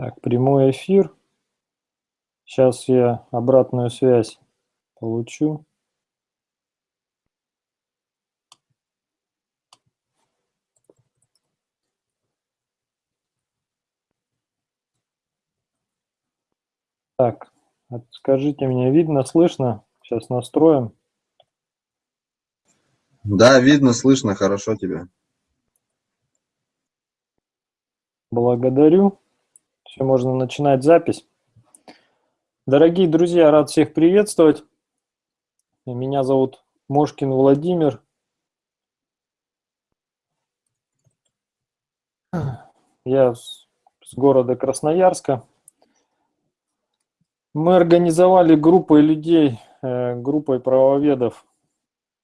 Так, прямой эфир. Сейчас я обратную связь получу. Так, скажите мне, видно, слышно? Сейчас настроим. Да, видно, слышно, хорошо тебя. Благодарю. Все, можно начинать запись. Дорогие друзья, рад всех приветствовать. Меня зовут Мошкин Владимир. Я с города Красноярска. Мы организовали группой людей, э, группой правоведов.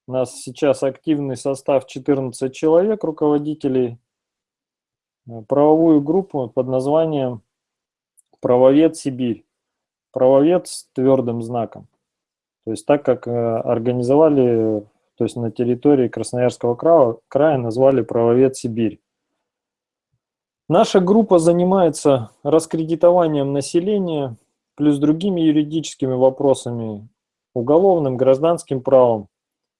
У нас сейчас активный состав 14 человек, руководителей Э, правовую группу под названием «Правовед Сибирь». Правовед с твердым знаком. То есть так как э, организовали, то есть на территории Красноярского края, края назвали «Правовед Сибирь». Наша группа занимается раскредитованием населения, плюс другими юридическими вопросами, уголовным, гражданским правом,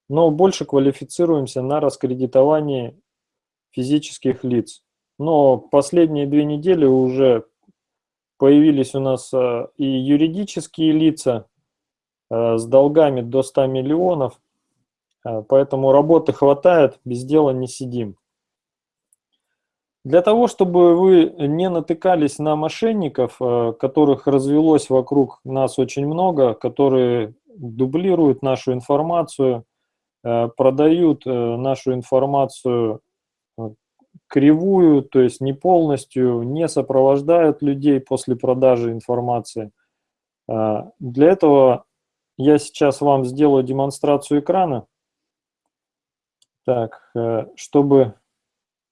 но больше квалифицируемся на раскредитовании физических лиц. Но последние две недели уже появились у нас э, и юридические лица э, с долгами до 100 миллионов, э, поэтому работы хватает, без дела не сидим. Для того, чтобы вы не натыкались на мошенников, которых развелось вокруг нас очень много, которые дублируют нашу информацию, продают нашу информацию кривую, то есть не полностью, не сопровождают людей после продажи информации. А, для этого я сейчас вам сделаю демонстрацию экрана, так, э, чтобы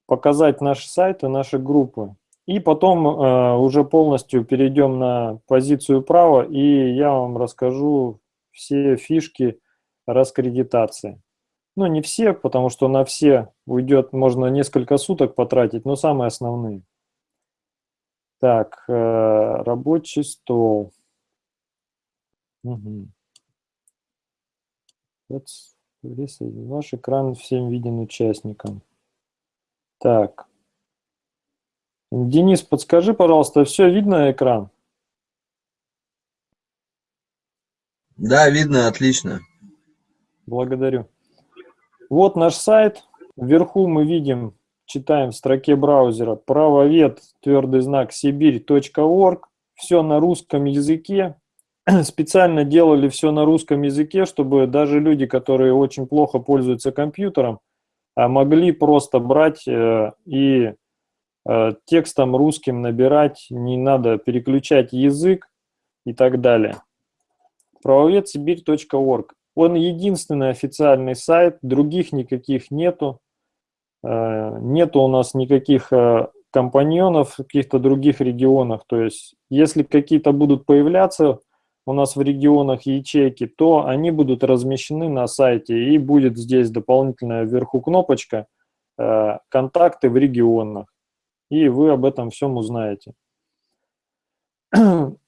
показать наши сайты, наши группы. И потом э, уже полностью перейдем на позицию права, и я вам расскажу все фишки раскредитации. Ну, не все, потому что на все уйдет, можно несколько суток потратить, но самые основные. Так, э, рабочий стол. Угу. Ваш экран всем виден участникам. Так. Денис, подскажи, пожалуйста, все видно экран? Да, видно, отлично. Благодарю. Вот наш сайт. Вверху мы видим, читаем в строке браузера правовед, твердый знак сибирь.орг. Все на русском языке. Специально делали все на русском языке, чтобы даже люди, которые очень плохо пользуются компьютером, а, могли просто брать э, и э, текстом русским набирать, не надо переключать язык и так далее. Правовед сибирь.орг. Он единственный официальный сайт, других никаких нету. Э, нету у нас никаких э, компаньонов в каких-то других регионах. То есть, если какие-то будут появляться у нас в регионах ячейки, то они будут размещены на сайте, и будет здесь дополнительная вверху кнопочка э, «Контакты в регионах». И вы об этом всем узнаете.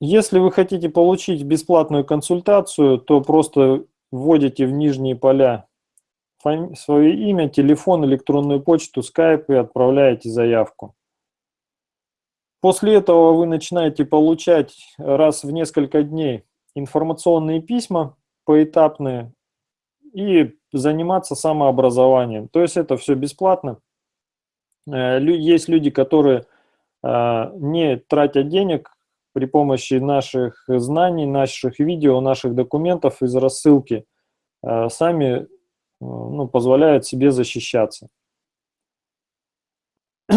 Если вы хотите получить бесплатную консультацию, то просто вводите в нижние поля свое имя, телефон, электронную почту, скайп и отправляете заявку. После этого вы начинаете получать раз в несколько дней информационные письма поэтапные и заниматься самообразованием. То есть это все бесплатно. Э, есть люди, которые э, не тратят денег при помощи наших знаний, наших видео, наших документов из рассылки э, сами э, ну, позволяют себе защищаться.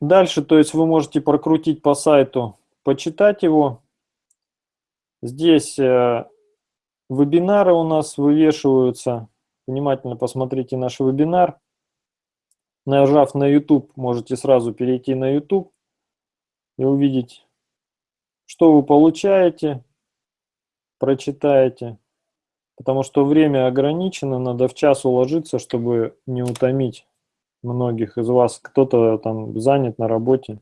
Дальше, то есть вы можете прокрутить по сайту, почитать его. Здесь э, вебинары у нас вывешиваются. Внимательно посмотрите наш вебинар. Нажав на YouTube, можете сразу перейти на YouTube и увидеть что вы получаете, прочитаете, потому что время ограничено, надо в час уложиться, чтобы не утомить многих из вас. Кто-то там занят на работе.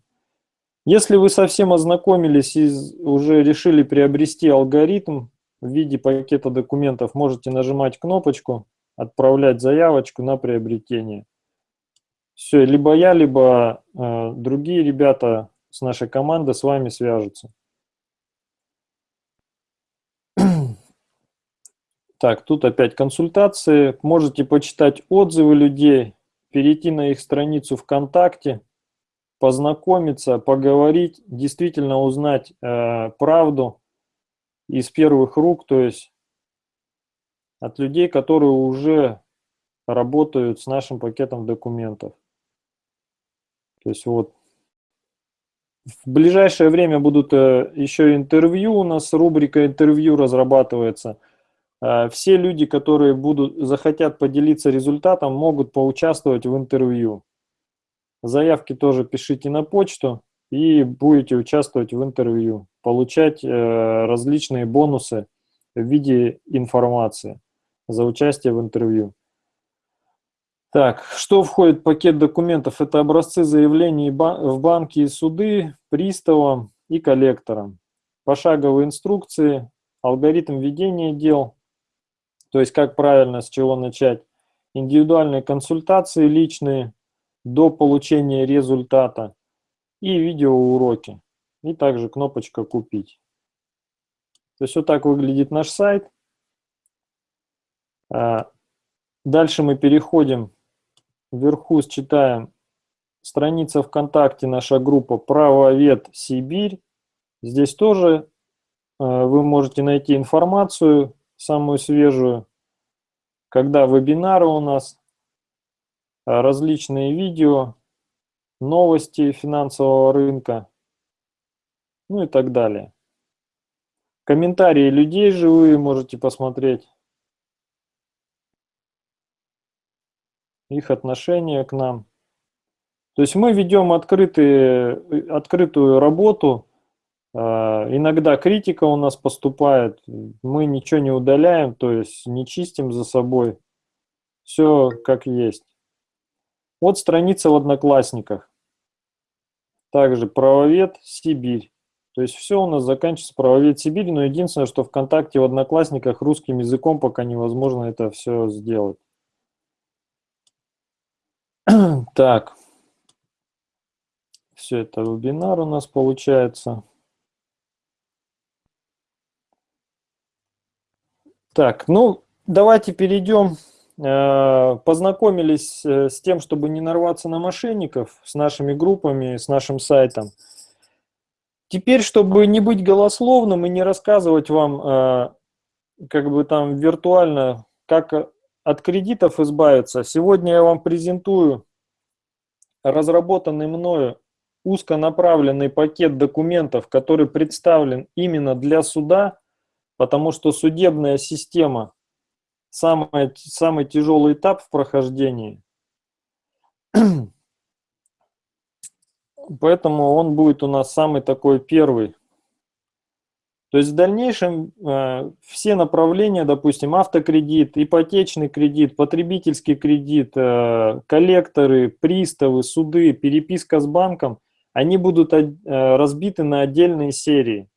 Если вы совсем ознакомились и уже решили приобрести алгоритм в виде пакета документов, можете нажимать кнопочку «Отправлять заявочку на приобретение». Все, либо я, либо э, другие ребята с нашей команды с вами свяжутся. Так, тут опять консультации. Можете почитать отзывы людей, перейти на их страницу ВКонтакте, познакомиться, поговорить, действительно узнать э, правду из первых рук, то есть от людей, которые уже работают с нашим пакетом документов. То есть вот в ближайшее время будут э, еще интервью, у нас рубрика интервью разрабатывается. Э, все люди, которые будут, захотят поделиться результатом, могут поучаствовать в интервью. Заявки тоже пишите на почту и будете участвовать в интервью, получать э, различные бонусы в виде информации за участие в интервью. Так, что входит в пакет документов? Это образцы заявлений в банки и суды, приставам и коллекторам. Пошаговые инструкции, алгоритм ведения дел, то есть как правильно, с чего начать, индивидуальные консультации личные до получения результата и видеоуроки. И также кнопочка «Купить». То есть вот так выглядит наш сайт. А, дальше мы переходим Вверху считаем страница ВКонтакте, наша группа «Правовед Сибирь». Здесь тоже э, вы можете найти информацию, самую свежую, когда вебинары у нас, э, различные видео, новости финансового рынка, ну и так далее. Комментарии людей живые можете посмотреть. их отношение к нам. То есть мы ведем открытые, открытую работу, иногда критика у нас поступает, мы ничего не удаляем, то есть не чистим за собой, все как есть. Вот страница в Одноклассниках. Также правовед Сибирь. То есть все у нас заканчивается правовед Сибирь, но единственное, что ВКонтакте в Одноклассниках русским языком пока невозможно это все сделать. Так, все это вебинар у нас получается. Так, ну, давайте перейдем. Э, познакомились э, с тем, чтобы не нарваться на мошенников, с нашими группами, с нашим сайтом. Теперь, чтобы не быть голословным и не рассказывать вам, э, как бы там виртуально, как от кредитов избавиться. Сегодня я вам презентую разработанный мною узконаправленный пакет документов, который представлен именно для суда, потому что судебная система самый, самый тяжелый этап в прохождении. Поэтому он будет у нас самый такой первый то есть в дальнейшем э, все направления, допустим, автокредит, ипотечный кредит, потребительский кредит, э, коллекторы, приставы, суды, переписка с банком, они будут э, разбиты на отдельные серии,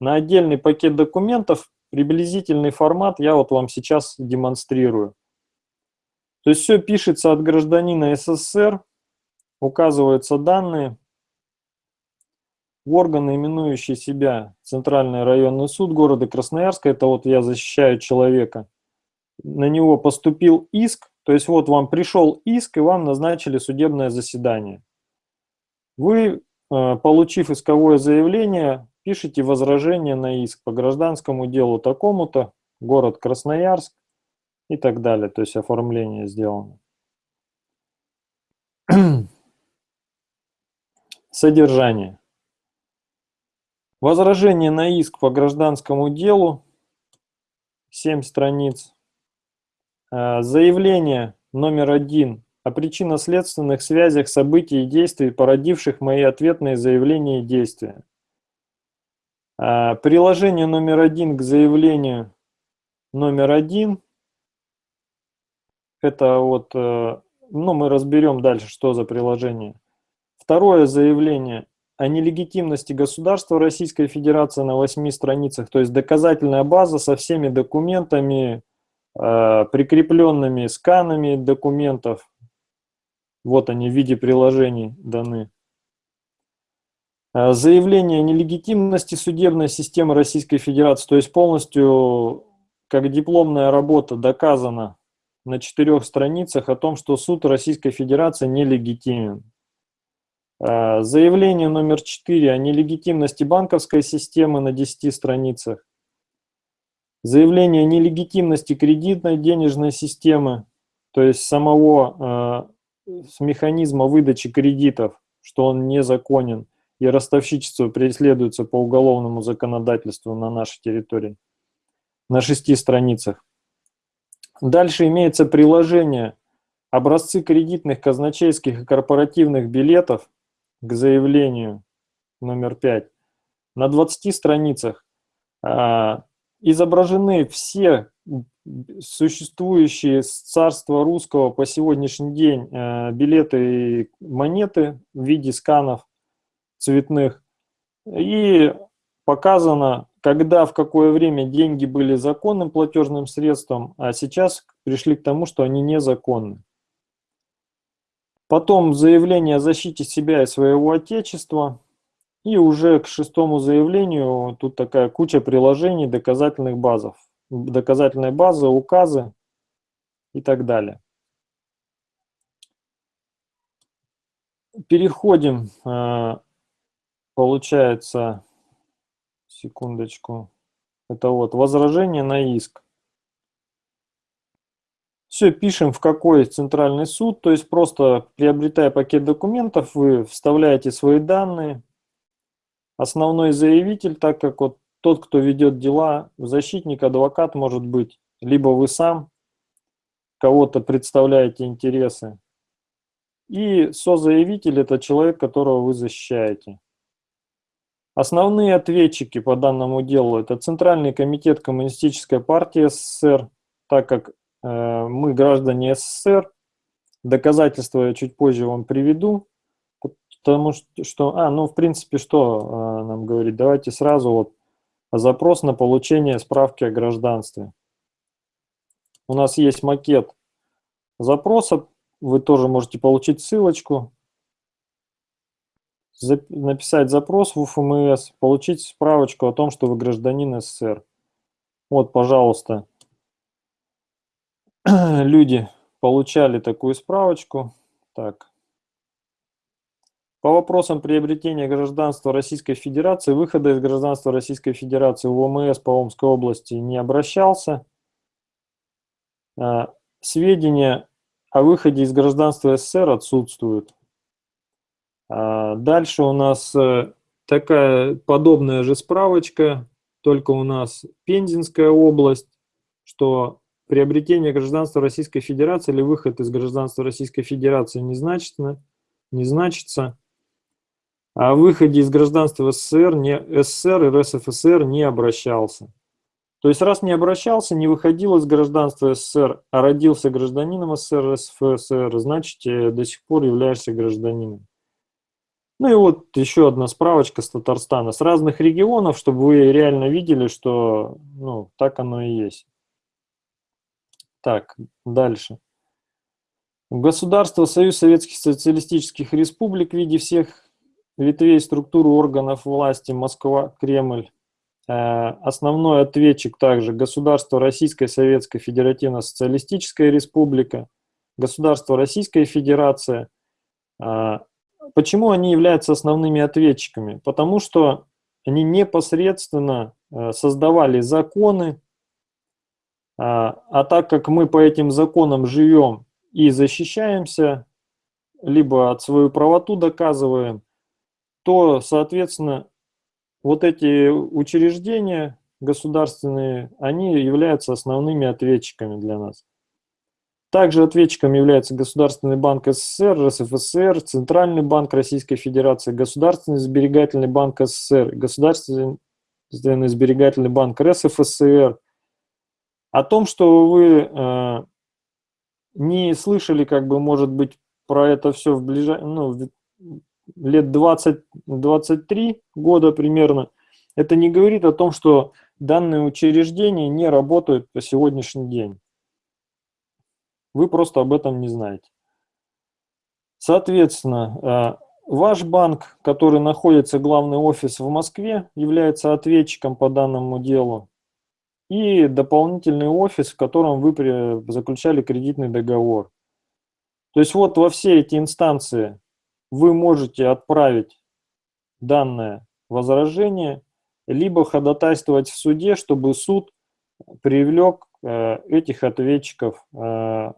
на отдельный пакет документов, приблизительный формат я вот вам сейчас демонстрирую. То есть все пишется от гражданина СССР, указываются данные, органы, именующие себя Центральный районный суд города Красноярска, это вот я защищаю человека, на него поступил иск, то есть вот вам пришел иск и вам назначили судебное заседание. Вы, э, получив исковое заявление, пишите возражение на иск по гражданскому делу такому-то, город Красноярск и так далее, то есть оформление сделано. Содержание. Возражение на иск по гражданскому делу, 7 страниц. Э, заявление номер один о причинно-следственных связях событий и действий, породивших мои ответные заявления и действия. Э, приложение номер один к заявлению номер один. Это вот, э, ну мы разберем дальше, что за приложение. Второе заявление о нелегитимности государства Российской Федерации на восьми страницах, то есть доказательная база со всеми документами, э, прикрепленными сканами документов. Вот они в виде приложений даны. Э, заявление нелегитимности судебной системы Российской Федерации, то есть полностью как дипломная работа доказано на четырех страницах о том, что суд Российской Федерации нелегитимен. Э, заявление номер 4 о нелегитимности банковской системы на 10 страницах. Заявление о нелегитимности кредитной денежной системы, то есть самого э, механизма выдачи кредитов, что он незаконен, и ростовщичество преследуется по уголовному законодательству на нашей территории, на шести страницах. Дальше имеется приложение образцы кредитных, казначейских и корпоративных билетов к заявлению номер 5. На 20 страницах а, изображены все существующие с царства русского по сегодняшний день а, билеты и монеты в виде сканов цветных. И показано, когда, в какое время деньги были законным платежным средством, а сейчас пришли к тому, что они незаконны. Потом заявление о защите себя и своего отечества. И уже к шестому заявлению тут такая куча приложений, доказательных базов. Доказательные базы, указы и так далее. Переходим, э, получается, секундочку, это вот возражение на иск. Все, пишем в какой центральный суд, то есть просто приобретая пакет документов, вы вставляете свои данные. Основной заявитель, так как вот тот, кто ведет дела, защитник, адвокат может быть, либо вы сам кого-то представляете интересы. И созаявитель – это человек, которого вы защищаете. Основные ответчики по данному делу – это Центральный комитет Коммунистической партии СССР, так как Э, мы граждане СССР. Доказательства я чуть позже вам приведу. Потому что, а, ну, в принципе, что э, нам говорит? Давайте сразу вот запрос на получение справки о гражданстве. У нас есть макет запроса, вы тоже можете получить ссылочку, написать запрос в УФМС, получить справочку о том, что вы гражданин СССР. Вот, пожалуйста, люди получали такую справочку. Так. По вопросам приобретения гражданства Российской Федерации, выхода из гражданства Российской Федерации в ОМС по Омской области не обращался. А, сведения о выходе из гражданства СССР отсутствуют. А, дальше у нас э, такая подобная же справочка, только у нас Пензенская область, что приобретение гражданства Российской Федерации или выход из гражданства Российской Федерации не значится, не значится. А выходе из гражданства СССР, не, СССР и РСФСР не обращался. То есть раз не обращался, не выходил из гражданства СССР, а родился гражданином СССР, РСФСР, значит э, до сих пор являешься гражданином. Ну и вот еще одна справочка с Татарстана, с разных регионов, чтобы вы реально видели, что ну, так оно и есть. Так, дальше. Государство Союз Советских Социалистических Республик в виде всех ветвей структуры органов власти Москва, Кремль. Э, основной ответчик также государство Российская Советская Федеративно Социалистическая Республика, государство Российская Федерация. Почему они являются основными ответчиками? Потому что они непосредственно э, создавали законы, а, а так как мы по этим законам живем и защищаемся, либо от свою правоту доказываем, то, соответственно, вот эти учреждения государственные, они являются основными ответчиками для нас. Также ответчиком является Государственный банк СССР, РСФСР, Центральный банк Российской Федерации, Государственный сберегательный банк СССР, Государственный сберегательный банк РСФСР, о том, что вы э, не слышали, как бы, может быть, про это все в ближай... ну, лет 20-23 года примерно, это не говорит о том, что данные учреждения не работают по сегодняшний день. Вы просто об этом не знаете. Соответственно, э, ваш банк, который находится, главный офис в Москве, является ответчиком по данному делу. И дополнительный офис, в котором вы заключали кредитный договор. То есть вот во все эти инстанции вы можете отправить данное возражение, либо ходатайствовать в суде, чтобы суд привлек э, этих ответчиков э,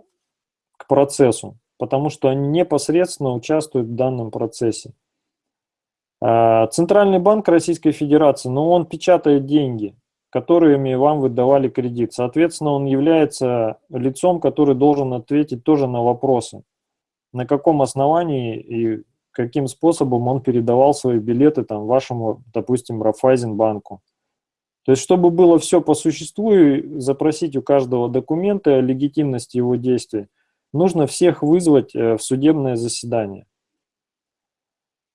к процессу потому что они непосредственно участвуют в данном процессе. А, Центральный банк Российской Федерации, но ну, он печатает деньги, которыми вам выдавали кредит. Соответственно, он является лицом, который должен ответить тоже на вопросы. На каком основании и каким способом он передавал свои билеты там, вашему, допустим, Рафайзенбанку. То есть, чтобы было все по существу, и запросить у каждого документы о легитимности его действий, нужно всех вызвать э, в судебное заседание.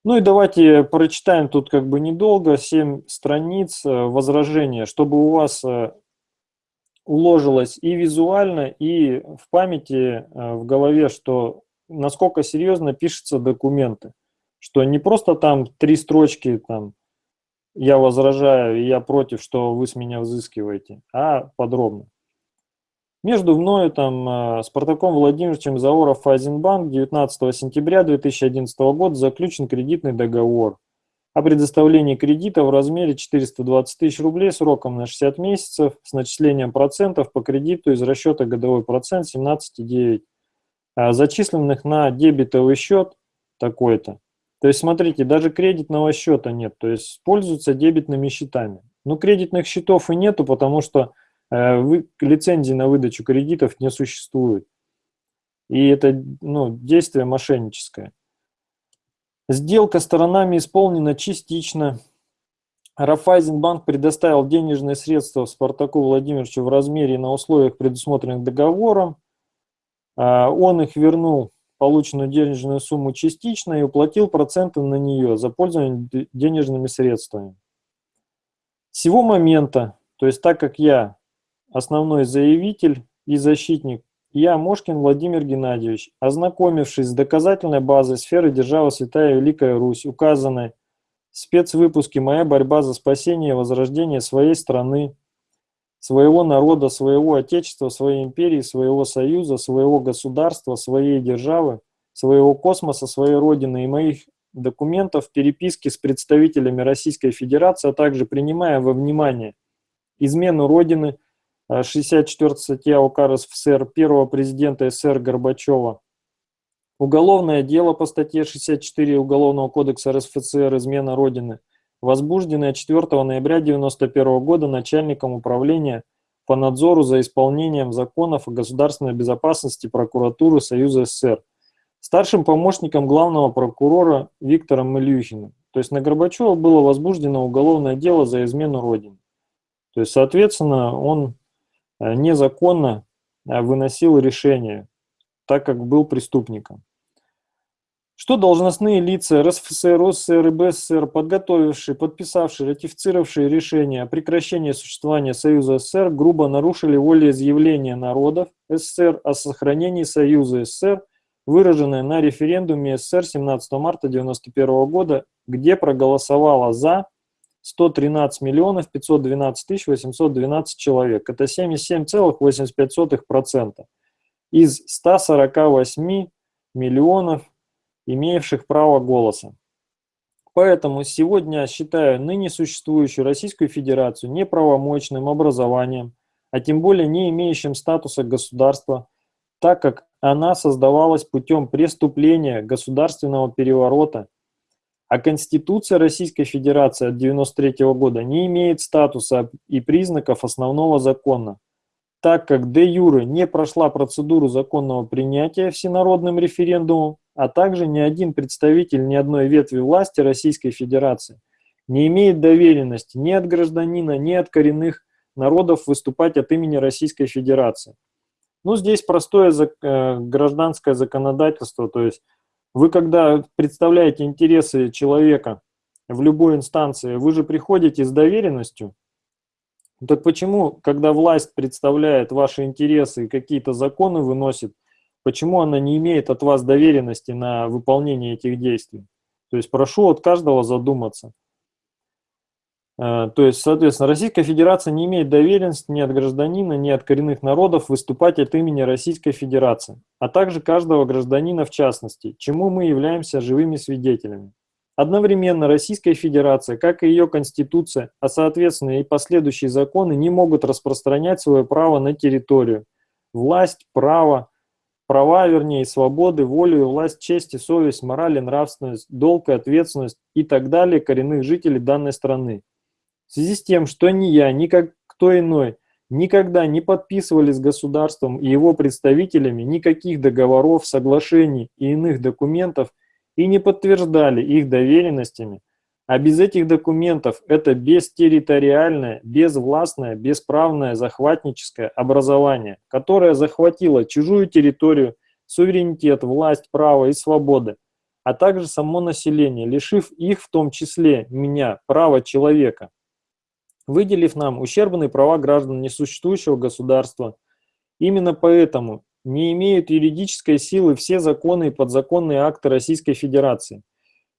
Ну и давайте прочитаем тут как бы недолго, 7 страниц э, возражения, чтобы у вас э, уложилось и визуально, и в памяти, в голове, что насколько серьезно пишутся документы. Что не просто там три строчки, там, я возражаю, и я против, что вы с меня взыскиваете, а подробно. Между мною, там, э, Спартаком Владимировичем Заоров Файзенбанк 19 сентября 2011 года заключен кредитный договор о предоставлении кредита в размере 420 тысяч рублей сроком на 60 месяцев с начислением процентов по кредиту из расчета годовой процент 17,9, а зачисленных на дебетовый счет такой-то. То есть, смотрите, даже кредитного счета нет, то есть пользуются дебетными счетами. Но кредитных счетов и нету, потому что вы, лицензии на выдачу кредитов не существует. И это ну, действие мошенническое. Сделка сторонами исполнена частично. Рафайзенбанк предоставил денежные средства Спартаку Владимировичу в размере и на условиях, предусмотренных договором. А, он их вернул, полученную денежную сумму частично, и уплатил проценты на нее за пользование денежными средствами. С сего момента, то есть так как я основной заявитель и защитник, я, Мошкин Владимир Геннадьевич, ознакомившись с доказательной базой сферы державы Святая Великая Русь, указанной в спецвыпуске «Моя борьба за спасение и возрождение своей страны», своего народа, своего отечества, своей империи, своего союза, своего государства, своей державы, своего космоса, своей родины и моих документов, переписки с представителями Российской Федерации, а также принимая во внимание измену Родины, 64 статья УК РСФСР первого президента СССР Горбачева. Уголовное дело по статье 64 Уголовного кодекса РСФСР «Измена Родины», возбужденное 4 ноября 1991 года начальником управления по надзору за исполнением законов о государственной безопасности прокуратуры Союза СССР, старшим помощником главного прокурора Виктором Ильюхиным. То есть на Горбачева было возбуждено уголовное дело за измену Родины. То есть, соответственно, он Э, незаконно э, выносил решение, так как был преступником. Что должностные лица РСФСР, РССР и БССР, подготовившие, подписавшие, ратифицировавшие решение о прекращении существования Союза СССР, грубо нарушили волеизъявление народов СССР о сохранении Союза СССР, выраженное на референдуме СССР 17 марта 1991 года, где проголосовало «за» 113 миллионов 512 тысяч 812 человек. Это 77,85% из 148 миллионов имеющих право голоса. Поэтому сегодня считаю ныне существующую Российскую Федерацию неправомочным образованием, а тем более не имеющим статуса государства, так как она создавалась путем преступления государственного переворота а Конституция Российской Федерации от 1993 года не имеет статуса и признаков основного закона, так как де юре не прошла процедуру законного принятия всенародным референдумом, а также ни один представитель ни одной ветви власти Российской Федерации не имеет доверенности ни от гражданина, ни от коренных народов выступать от имени Российской Федерации. Ну, здесь простое э, гражданское законодательство, то есть Вы когда представляете интересы человека в любой инстанции, вы же приходите с доверенностью. Так почему, когда власть представляет ваши интересы и какие-то законы выносит, почему она не имеет от вас доверенности на выполнение этих действий? То есть прошу от каждого задуматься. Э, то есть, соответственно, Российская Федерация не имеет доверенности ни от гражданина, ни от коренных народов выступать от имени Российской Федерации, а также каждого гражданина в частности, чему мы являемся живыми свидетелями. Одновременно Российская Федерация, как и ее Конституция, а соответственно и последующие законы не могут распространять свое право на территорию. Власть, право, права, вернее, свободы, волю власть, честь совесть, мораль нравственность, долг и ответственность и так далее коренных жителей данной страны. В связи с тем, что ни я, ни как кто иной никогда не подписывали с государством и его представителями никаких договоров, соглашений и иных документов и не подтверждали их доверенностями, а без этих документов это бестерриториальное, безвластное, бесправное захватническое образование, которое захватило чужую территорию, суверенитет, власть, право и свободы, а также само население, лишив их в том числе, меня, права человека выделив нам ущербные права граждан несуществующего государства. Именно поэтому не имеют юридической силы все законы и подзаконные акты Российской Федерации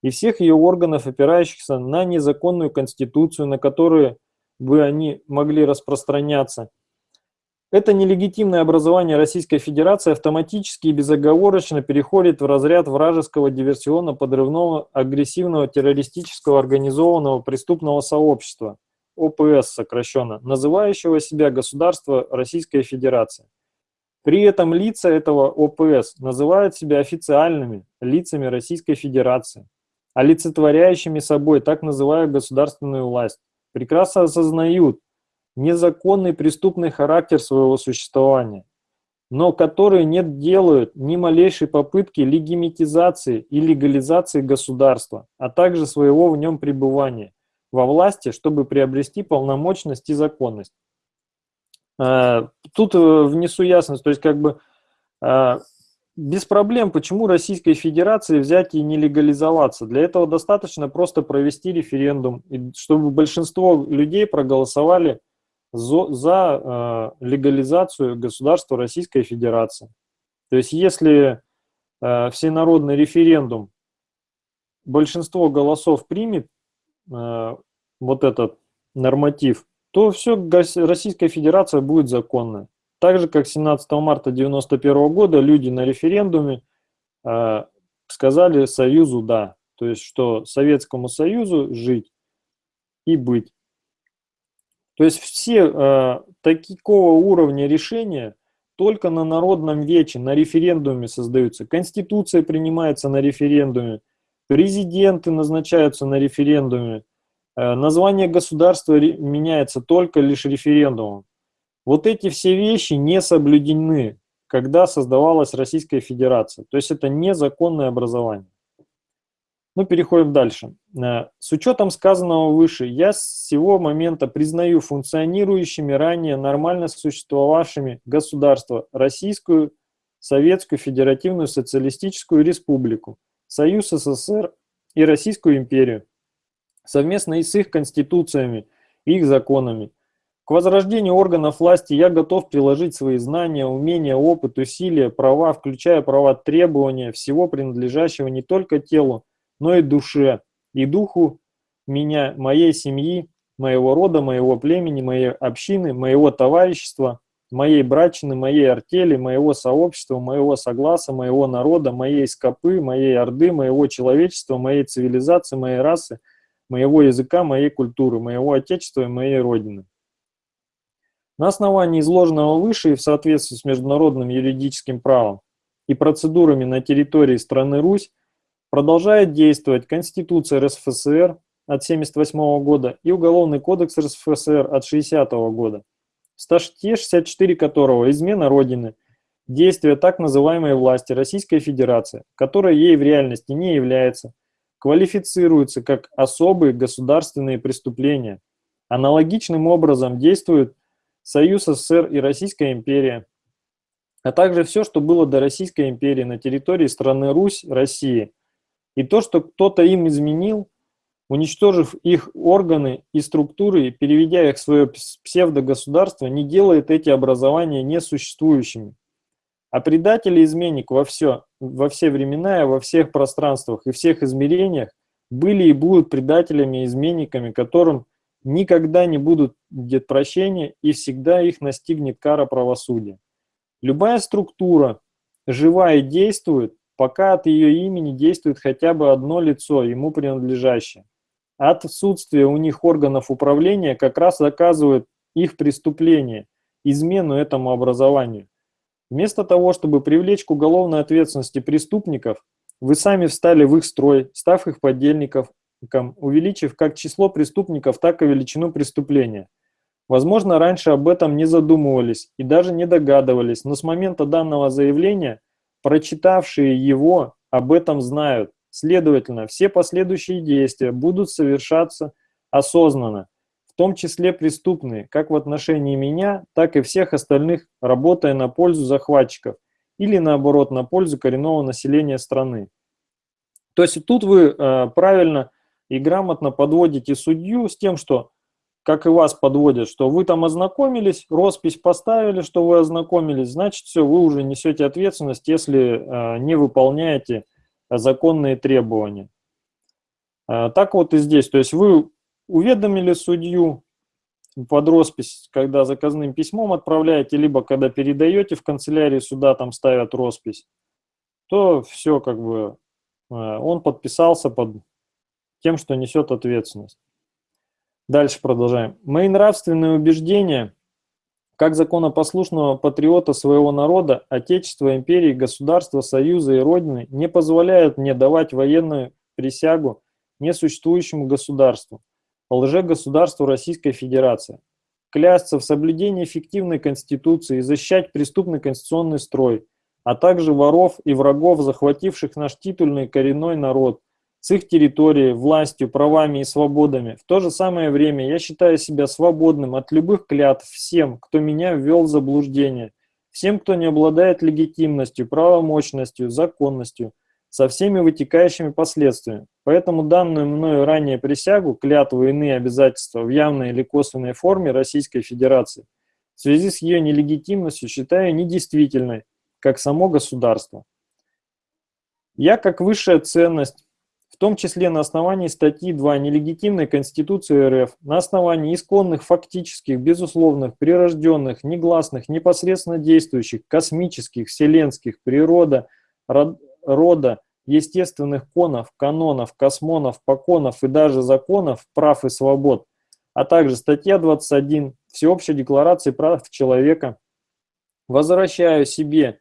и всех ее органов, опирающихся на незаконную конституцию, на которую бы они могли распространяться. Это нелегитимное образование Российской Федерации автоматически и безоговорочно переходит в разряд вражеского диверсионно-подрывного, агрессивного, террористического, организованного преступного сообщества, ОПС сокращенно, называющего себя государство Российская Федерация. При этом лица этого ОПС называют себя официальными лицами Российской Федерации, олицетворяющими собой так называемую государственную власть, прекрасно осознают незаконный преступный характер своего существования, но которые не делают ни малейшей попытки легимитизации и легализации государства, а также своего в нем пребывания – во власти, чтобы приобрести полномочность и законность. Э, тут э, внесу ясность, то есть как бы э, без проблем, почему Российской Федерации взять и не легализоваться. Для этого достаточно просто провести референдум, чтобы большинство людей проголосовали за, за легализацию государства Российской Федерации. То есть если всенародный референдум большинство голосов примет, Э, вот этот норматив, то все Российская Федерация будет законной. Так же, как 17 марта 1991 года люди на референдуме э, сказали Союзу «да». То есть, что Советскому Союзу жить и быть. То есть все э, такого уровня решения только на народном вече, на референдуме создаются. Конституция принимается на референдуме, Президенты назначаются на референдуме. Э, название государства меняется только лишь референдумом. Вот эти все вещи не соблюдены, когда создавалась Российская Федерация. То есть это незаконное образование. Ну, переходим дальше. Э, с учетом сказанного выше, я с сего момента признаю функционирующими ранее нормально существовавшими государства Российскую, Советскую Федеративную Социалистическую Республику, Союз СССР и Российскую империю, совместно и с их конституциями, их законами. К возрождению органов власти я готов приложить свои знания, умения, опыт, усилия, права, включая права требования всего принадлежащего не только телу, но и душе, и духу меня, моей семьи, моего рода, моего племени, моей общины, моего товарищества, моей брачины, моей артели, моего сообщества, моего согласа, моего народа, моей скопы, моей орды, моего человечества, моей цивилизации, моей расы, моего языка, моей культуры, моего отечества и моей родины. На основании изложенного выше и в соответствии с международным юридическим правом и процедурами на территории страны Русь продолжает действовать Конституция РСФСР от 1978 года и Уголовный кодекс РСФСР от 1960 года статье 64 которого «Измена Родины» действия так называемой власти Российской Федерации, которая ей в реальности не является, квалифицируются как особые государственные преступления. Аналогичным образом действуют Союз СССР и Российская империя. а также все, что было до Российской империи на территории страны Русь, России. И то, что кто-то им изменил, уничтожив их органы и структуры, переведя их в свое псевдогосударство, не делает эти образования несуществующими. А предатель и изменник во все, во все времена и во всех пространствах и всех измерениях были и будут предателями и изменниками, которым никогда не будут будет прощения и всегда их настигнет кара правосудия. Любая структура живая действует, пока от ее имени действует хотя бы одно лицо, ему принадлежащее. Отсутствие у них органов управления как раз доказывает их преступление, измену этому образованию. Вместо того, чтобы привлечь к уголовной ответственности преступников, вы сами встали в их строй, став их подельником, увеличив как число преступников, так и величину преступления. Возможно, раньше об этом не задумывались и даже не догадывались, но с момента данного заявления, прочитавшие его, об этом знают. Следовательно, все последующие действия будут совершаться осознанно, в том числе преступные, как в отношении меня, так и всех остальных, работая на пользу захватчиков или наоборот на пользу коренного населения страны. То есть тут вы э, правильно и грамотно подводите судью с тем, что, как и вас подводят, что вы там ознакомились, роспись поставили, что вы ознакомились, значит все, вы уже несете ответственность, если э, не выполняете законные требования. А, так вот и здесь, то есть вы уведомили судью под роспись, когда заказным письмом отправляете, либо когда передаете в канцелярии суда, там ставят роспись, то все как бы, а, он подписался под тем, что несет ответственность. Дальше продолжаем. Мои нравственные убеждения – как законопослушного патриота своего народа, Отечества, империи, государства, союза и Родины не позволяют мне давать военную присягу несуществующему государству, лже-государству Российской Федерации, клясться в соблюдении эффективной Конституции и защищать преступный конституционный строй, а также воров и врагов, захвативших наш титульный коренной народ, с их территорией, властью, правами и свободами. В то же самое время я считаю себя свободным от любых клятв всем, кто меня ввел в заблуждение, всем, кто не обладает легитимностью, правомощностью, законностью, со всеми вытекающими последствиями. Поэтому данную мною ранее присягу, клятву и иные обязательства в явной или косвенной форме Российской Федерации в связи с ее нелегитимностью считаю недействительной, как само государство. Я, как высшая ценность, в том числе на основании статьи 2 нелегитимной Конституции РФ, на основании исконных, фактических, безусловных, прирожденных, негласных, непосредственно действующих, космических, вселенских, природа, рода, естественных конов, канонов, космонов, поконов и даже законов, прав и свобод, а также статья 21 Всеобщей декларации прав человека, возвращаю себе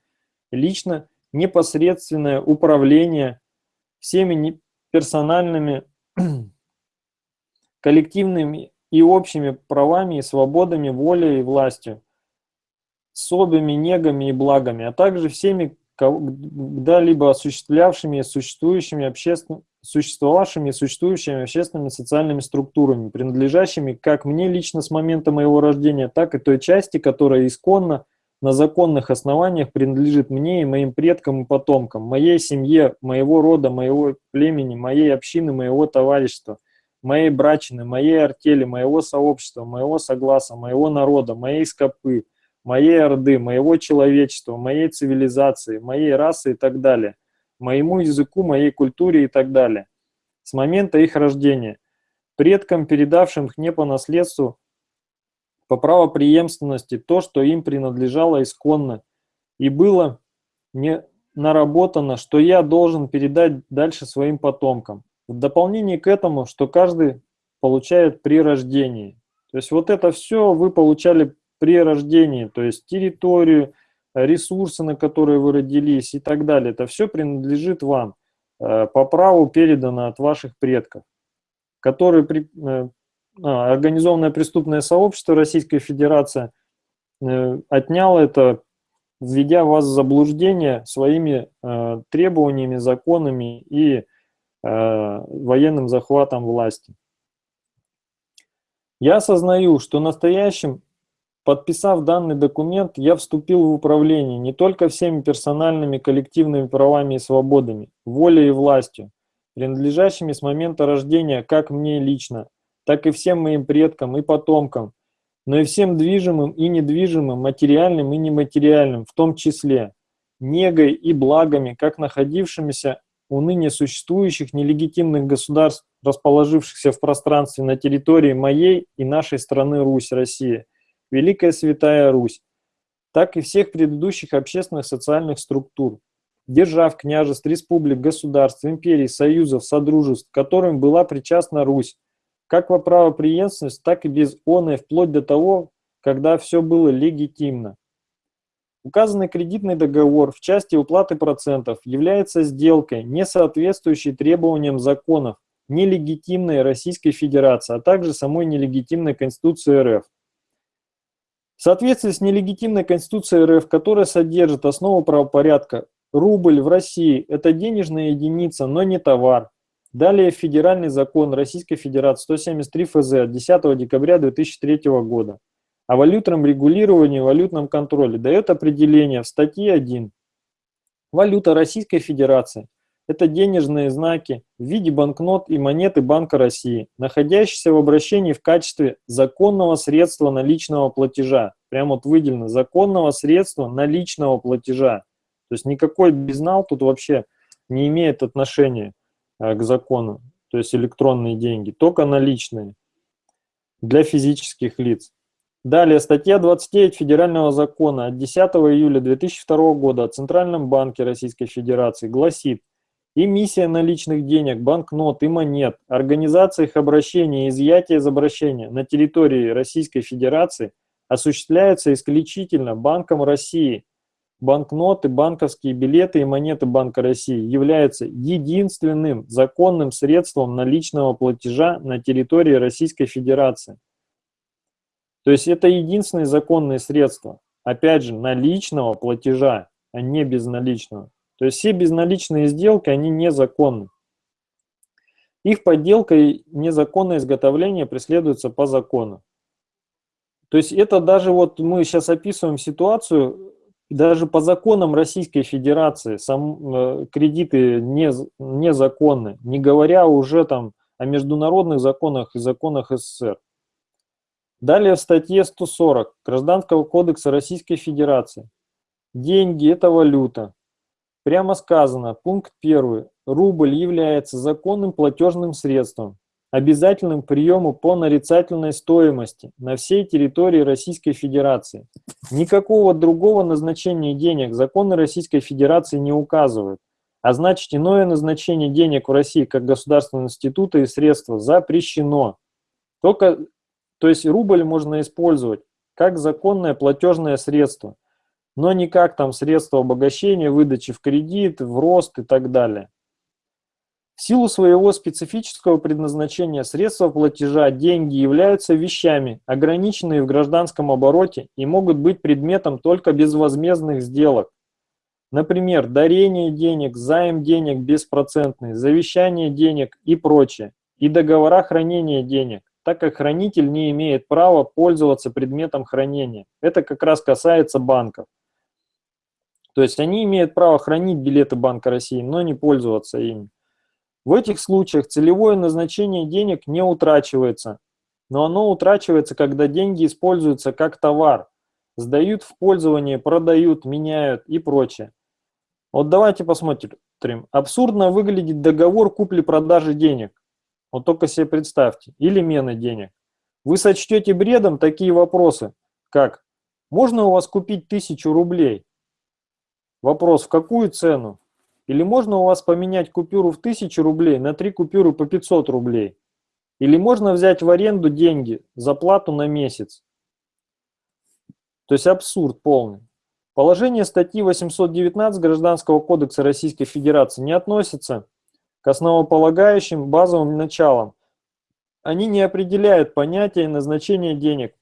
лично непосредственное управление всеми персональными, коллективными и общими правами и свободами, волей и властью, особыми негами и благами, а также всеми когда-либо осуществлявшими существующими обществен... существовавшими и существующими общественными социальными структурами, принадлежащими как мне лично с момента моего рождения, так и той части, которая исконно на законных основаниях принадлежит мне и моим предкам и потомкам, моей семье, моего рода, моего племени, моей общины, моего товарищества, моей брачины, моей артели, моего сообщества, моего согласа, моего народа, моей скопы, моей орды, моего человечества, моей цивилизации, моей расы и так далее, моему языку, моей культуре и так далее. С момента их рождения, предкам, передавшим их мне по наследству, по правопреемственности то, что им принадлежало исконно, и было не наработано, что я должен передать дальше своим потомкам. В дополнение к этому, что каждый получает при рождении. То есть вот это все вы получали при рождении, то есть территорию, ресурсы, на которые вы родились и так далее. Это все принадлежит вам, э, по праву передано от ваших предков, которые э, организованное преступное сообщество Российской Федерации э, отняло это, введя вас в заблуждение своими э, требованиями, законами и э, военным захватом власти. Я осознаю, что настоящим Подписав данный документ, я вступил в управление не только всеми персональными коллективными правами и свободами, волей и властью, принадлежащими с момента рождения как мне лично, так и всем моим предкам и потомкам, но и всем движимым и недвижимым, материальным и нематериальным, в том числе, негой и благами, как находившимися у ныне существующих нелегитимных государств, расположившихся в пространстве на территории моей и нашей страны Русь, Россия, Великая Святая Русь, так и всех предыдущих общественных социальных структур, держав, княжеств, республик, государств, империй, союзов, содружеств, которым была причастна Русь, как во правоприемственность, так и без оной, вплоть до того, когда все было легитимно. Указанный кредитный договор в части уплаты процентов является сделкой, не соответствующей требованиям законов, нелегитимной Российской Федерации, а также самой нелегитимной Конституции РФ. В соответствии с нелегитимной Конституцией РФ, которая содержит основу правопорядка, рубль в России – это денежная единица, но не товар. Далее Федеральный закон Российской Федерации 173 ФЗ от 10 декабря 2003 года о валютном регулировании и валютном контроле дает определение в статье 1. Валюта Российской Федерации это денежные знаки в виде банкнот и монеты Банка России, находящиеся в обращении в качестве законного средства наличного платежа. Прямо вот выделено, законного средства наличного платежа. То есть никакой безнал тут вообще не имеет отношения к закону, то есть электронные деньги, только наличные для физических лиц. Далее, статья 29 Федерального закона от 10 июля 2002 года о Центральном банке Российской Федерации гласит, Эмиссия наличных денег, банкнот и монет, организация их обращения и изъятие из обращения на территории Российской Федерации осуществляется исключительно Банком России. Банкноты, банковские билеты и монеты Банка России являются единственным законным средством наличного платежа на территории Российской Федерации. То есть это единственное законное средство, опять же, наличного платежа, а не безналичного. То есть все безналичные сделки, они незаконны. Их подделка и незаконное изготовление преследуются по закону. То есть это даже вот мы сейчас описываем ситуацию, даже по законам Российской Федерации сам, э, кредиты не, незаконны, не говоря уже там о международных законах и законах СССР. Далее в статье 140 Гражданского кодекса Российской Федерации. Деньги – это валюта. Прямо сказано, пункт 1. Рубль является законным платежным средством, обязательным приему по нарицательной стоимости на всей территории Российской Федерации. Никакого другого назначения денег законы Российской Федерации не указывают, а значит иное назначение денег в России как государственного института и средства запрещено. Только, то есть рубль можно использовать как законное платежное средство но не как там средство обогащения, выдачи в кредит, в рост и так далее. В силу своего специфического предназначения средства платежа, деньги являются вещами, ограниченные в гражданском обороте и могут быть предметом только безвозмездных сделок. Например, дарение денег, займ денег беспроцентный, завещание денег и прочее, и договора хранения денег, так как хранитель не имеет права пользоваться предметом хранения. Это как раз касается банков. То есть они имеют право хранить билеты Банка России, но не пользоваться ими. В этих случаях целевое назначение денег не утрачивается, но оно утрачивается, когда деньги используются как товар, сдают в пользование, продают, меняют и прочее. Вот давайте посмотрим. Абсурдно выглядит договор купли-продажи денег. Вот только себе представьте. Или мены денег. Вы сочтете бредом такие вопросы, как «Можно у вас купить тысячу рублей?» Вопрос, в какую цену? Или можно у вас поменять купюру в 1000 рублей на три купюры по 500 рублей? Или можно взять в аренду деньги за плату на месяц? То есть абсурд полный. Положение статьи 819 Гражданского кодекса Российской Федерации не относится к основополагающим базовым началам. Они не определяют понятие и назначение денег,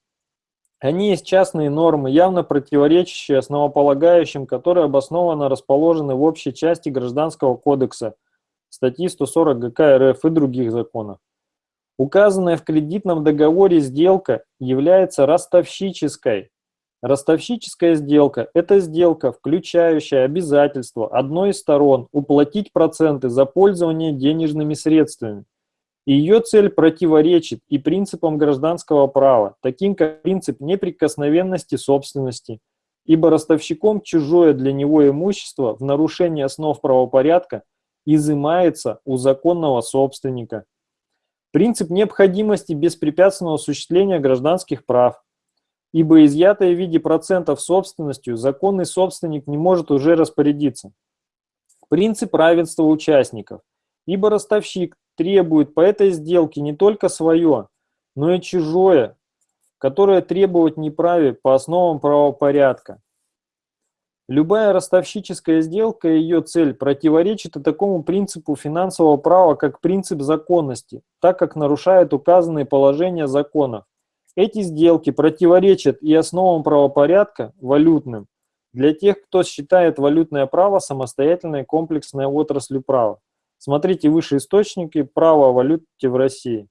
они есть частные нормы, явно противоречащие основополагающим, которые обоснованно расположены в общей части Гражданского кодекса, статьи 140 ГК РФ и других законов. Указанная в кредитном договоре сделка является ростовщической, Ростовщическая сделка – это сделка, включающая обязательство одной из сторон уплатить проценты за пользование денежными средствами. Ее цель противоречит и принципам гражданского права, таким как принцип неприкосновенности собственности, ибо ростовщиком чужое для него имущество в нарушении основ правопорядка изымается у законного собственника. Принцип необходимости беспрепятственного осуществления гражданских прав, ибо изъятое в виде процентов собственностью законный собственник не может уже распорядиться. Принцип равенства участников, ибо ростовщик требует по этой сделке не только свое, но и чужое, которое требовать не праве по основам правопорядка. Любая ростовщическая сделка и ее цель противоречит и такому принципу финансового права, как принцип законности, так как нарушает указанные положения законов. Эти сделки противоречат и основам правопорядка, валютным, для тех, кто считает валютное право самостоятельной комплексной отраслью права. Смотрите выше источники права о валюте в России.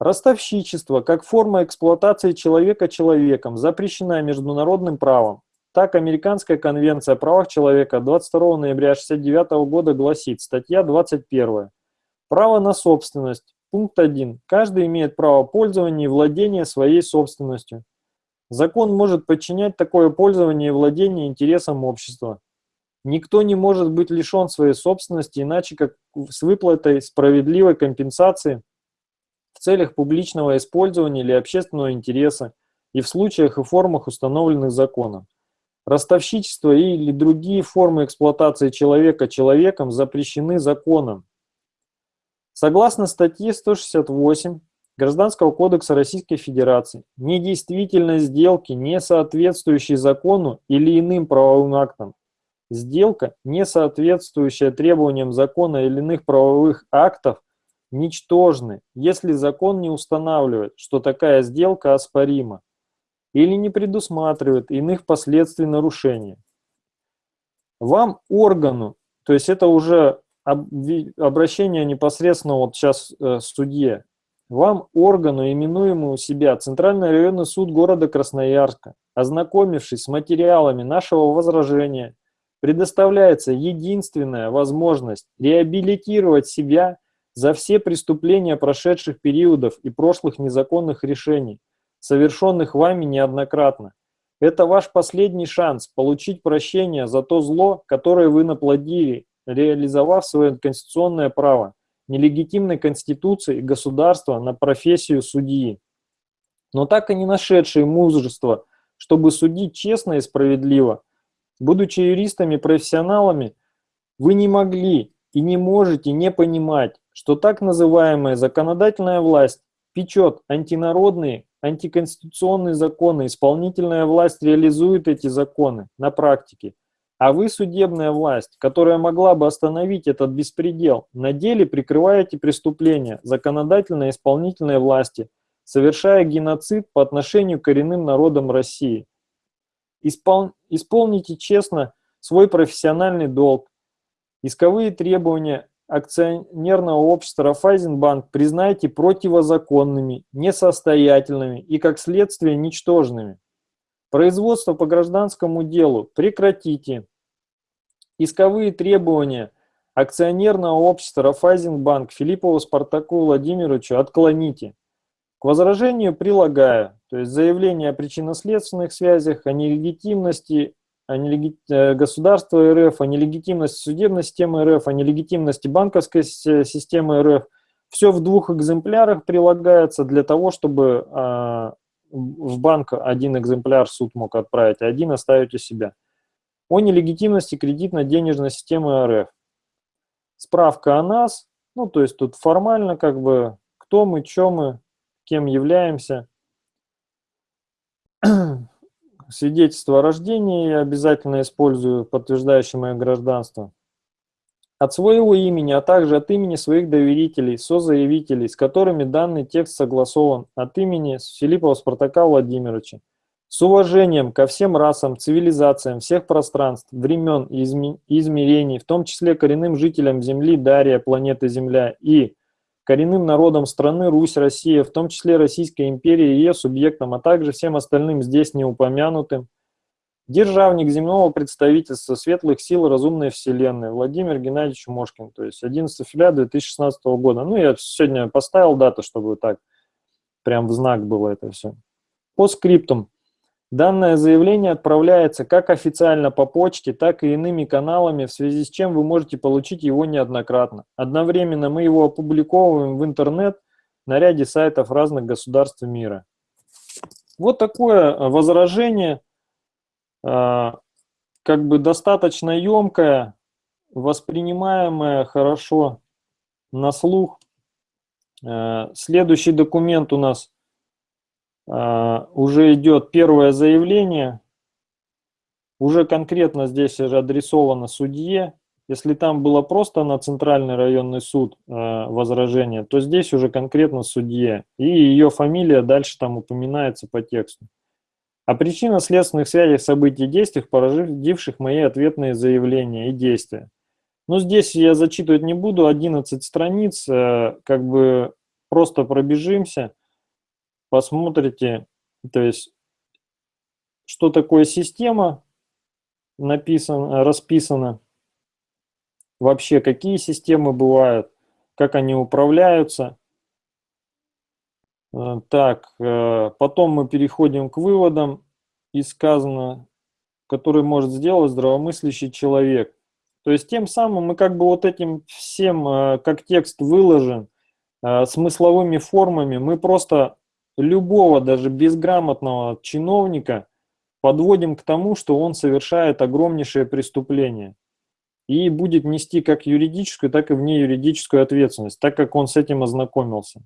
Ростовщичество как форма эксплуатации человека человеком запрещена международным правом. Так, Американская конвенция о правах человека 22 ноября 1969 года гласит, статья 21. Право на собственность Пункт 1. Каждый имеет право пользования и владения своей собственностью. Закон может подчинять такое пользование и владение интересам общества. Никто не может быть лишен своей собственности иначе, как с выплатой справедливой компенсации в целях публичного использования или общественного интереса и в случаях и формах, установленных законом. Ростовщичество или другие формы эксплуатации человека человеком запрещены законом. Согласно статье 168 Гражданского кодекса Российской Федерации, недействительность сделки, не соответствующей закону или иным правовым актам, сделка, не соответствующая требованиям закона или иных правовых актов, ничтожны, если закон не устанавливает, что такая сделка оспорима или не предусматривает иных последствий нарушения. Вам, органу, то есть это уже обращение непосредственно вот сейчас э, судье. Вам, органу, именуемому себя Центральный районный суд города Красноярска, ознакомившись с материалами нашего возражения, предоставляется единственная возможность реабилитировать себя за все преступления прошедших периодов и прошлых незаконных решений, совершенных вами неоднократно. Это ваш последний шанс получить прощение за то зло, которое вы наплодили реализовав свое конституционное право нелегитимной конституции государства на профессию судьи, но так и не нашедшие мужества, чтобы судить честно и справедливо. Будучи юристами-профессионалами, вы не могли и не можете не понимать, что так называемая законодательная власть печет антинародные, антиконституционные законы, исполнительная власть реализует эти законы на практике – а вы, судебная власть, которая могла бы остановить этот беспредел, на деле прикрываете преступления законодательной и исполнительной власти, совершая геноцид по отношению к коренным народам России. Испол... Исполните честно свой профессиональный долг. Исковые требования акционерного общества Рафайзенбанк признайте противозаконными, несостоятельными и, как следствие, ничтожными. Производство по гражданскому делу прекратите. Исковые требования акционерного общества Рафайзенбанк Филиппову Спартаку Владимировичу отклоните. К возражению прилагаю, то есть заявление о причинно-следственных связях, о нелегитимности о нелеги... Э, государства РФ, о нелегитимности судебной системы РФ, о нелегитимности банковской системы РФ. Все в двух экземплярах прилагается для того, чтобы а, в банк один экземпляр суд мог отправить, а один оставить у себя. О нелегитимности кредитно-денежной системы РФ. Справка о нас, ну то есть тут формально как бы кто мы, что мы, кем являемся. Свидетельство о рождении я обязательно использую, подтверждающее мое гражданство от своего имени, а также от имени своих доверителей, созаявителей, с которыми данный текст согласован, от имени Филиппова Спартака Владимировича. С уважением ко всем расам, цивилизациям, всех пространств, времен и измерений, в том числе коренным жителям Земли, Дария, планеты Земля и коренным народам страны Русь, Россия, в том числе Российская империя и ее субъектам, а также всем остальным здесь не упомянутым, державник земного представительства светлых сил разумной вселенной Владимир Геннадьевич Мошкин, то есть 11 февраля 2016 года. Ну, я сегодня поставил дату, чтобы так прям в знак было это все. По скриптам. Данное заявление отправляется как официально по почте, так и иными каналами, в связи с чем вы можете получить его неоднократно. Одновременно мы его опубликовываем в интернет на ряде сайтов разных государств мира. Вот такое э, возражение, э, как бы достаточно емкое, воспринимаемое хорошо на слух. Э, следующий документ у нас а, уже идет первое заявление, уже конкретно здесь же адресовано судье. Если там было просто на Центральный районный суд а, возражение, то здесь уже конкретно судье. И ее фамилия дальше там упоминается по тексту. О причинно-следственных связях событий и действиях, породивших мои ответные заявления и действия. Ну, здесь я зачитывать не буду, 11 страниц, э, как бы просто пробежимся посмотрите, то есть, что такое система написано, расписано, вообще какие системы бывают, как они управляются. Э, так, э, потом мы переходим к выводам, и сказано, который может сделать здравомыслящий человек. То есть тем самым мы как бы вот этим всем, э, как текст выложен, смысловыми формами, мы просто любого, даже безграмотного чиновника подводим к тому, что он совершает огромнейшее преступление и будет нести как юридическую, так и вне юридическую ответственность, так как он с этим ознакомился.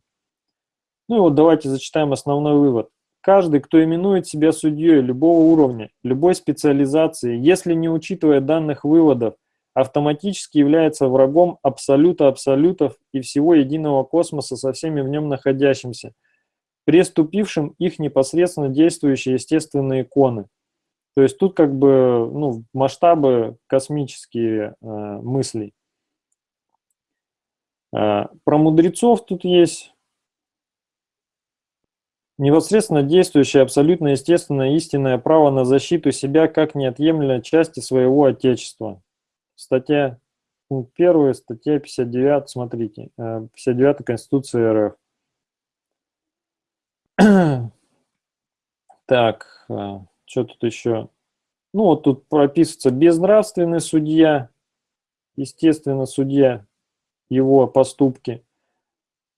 Ну и вот давайте зачитаем основной вывод. Каждый, кто именует себя судьей любого уровня, любой специализации, если не учитывая данных выводов, автоматически является врагом абсолюта абсолютов и всего единого космоса со всеми в нем находящимся – преступившим их непосредственно действующие естественные иконы. То есть тут как бы ну, масштабы космические э, мыслей. Э, про мудрецов тут есть непосредственно действующее абсолютно естественное истинное право на защиту себя как неотъемлемой части своего Отечества. Статья пункт 1, статья 59, смотрите, 59 э, Конституции РФ. Так, а, что тут еще? Ну, вот тут прописывается безнравственный судья, естественно, судья, его поступки.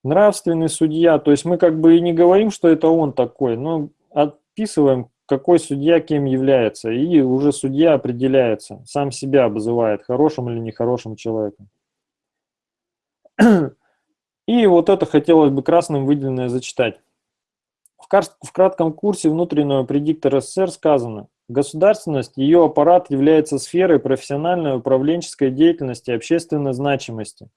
Нравственный судья, то есть мы как бы и не говорим, что это он такой, но описываем, какой судья кем является, и уже судья определяется, сам себя обзывает, хорошим или нехорошим человеком. И вот это хотелось бы красным выделенное зачитать. В кратком курсе внутреннего предиктора СССР сказано, государственность, ее аппарат является сферой профессиональной управленческой деятельности общественной значимости.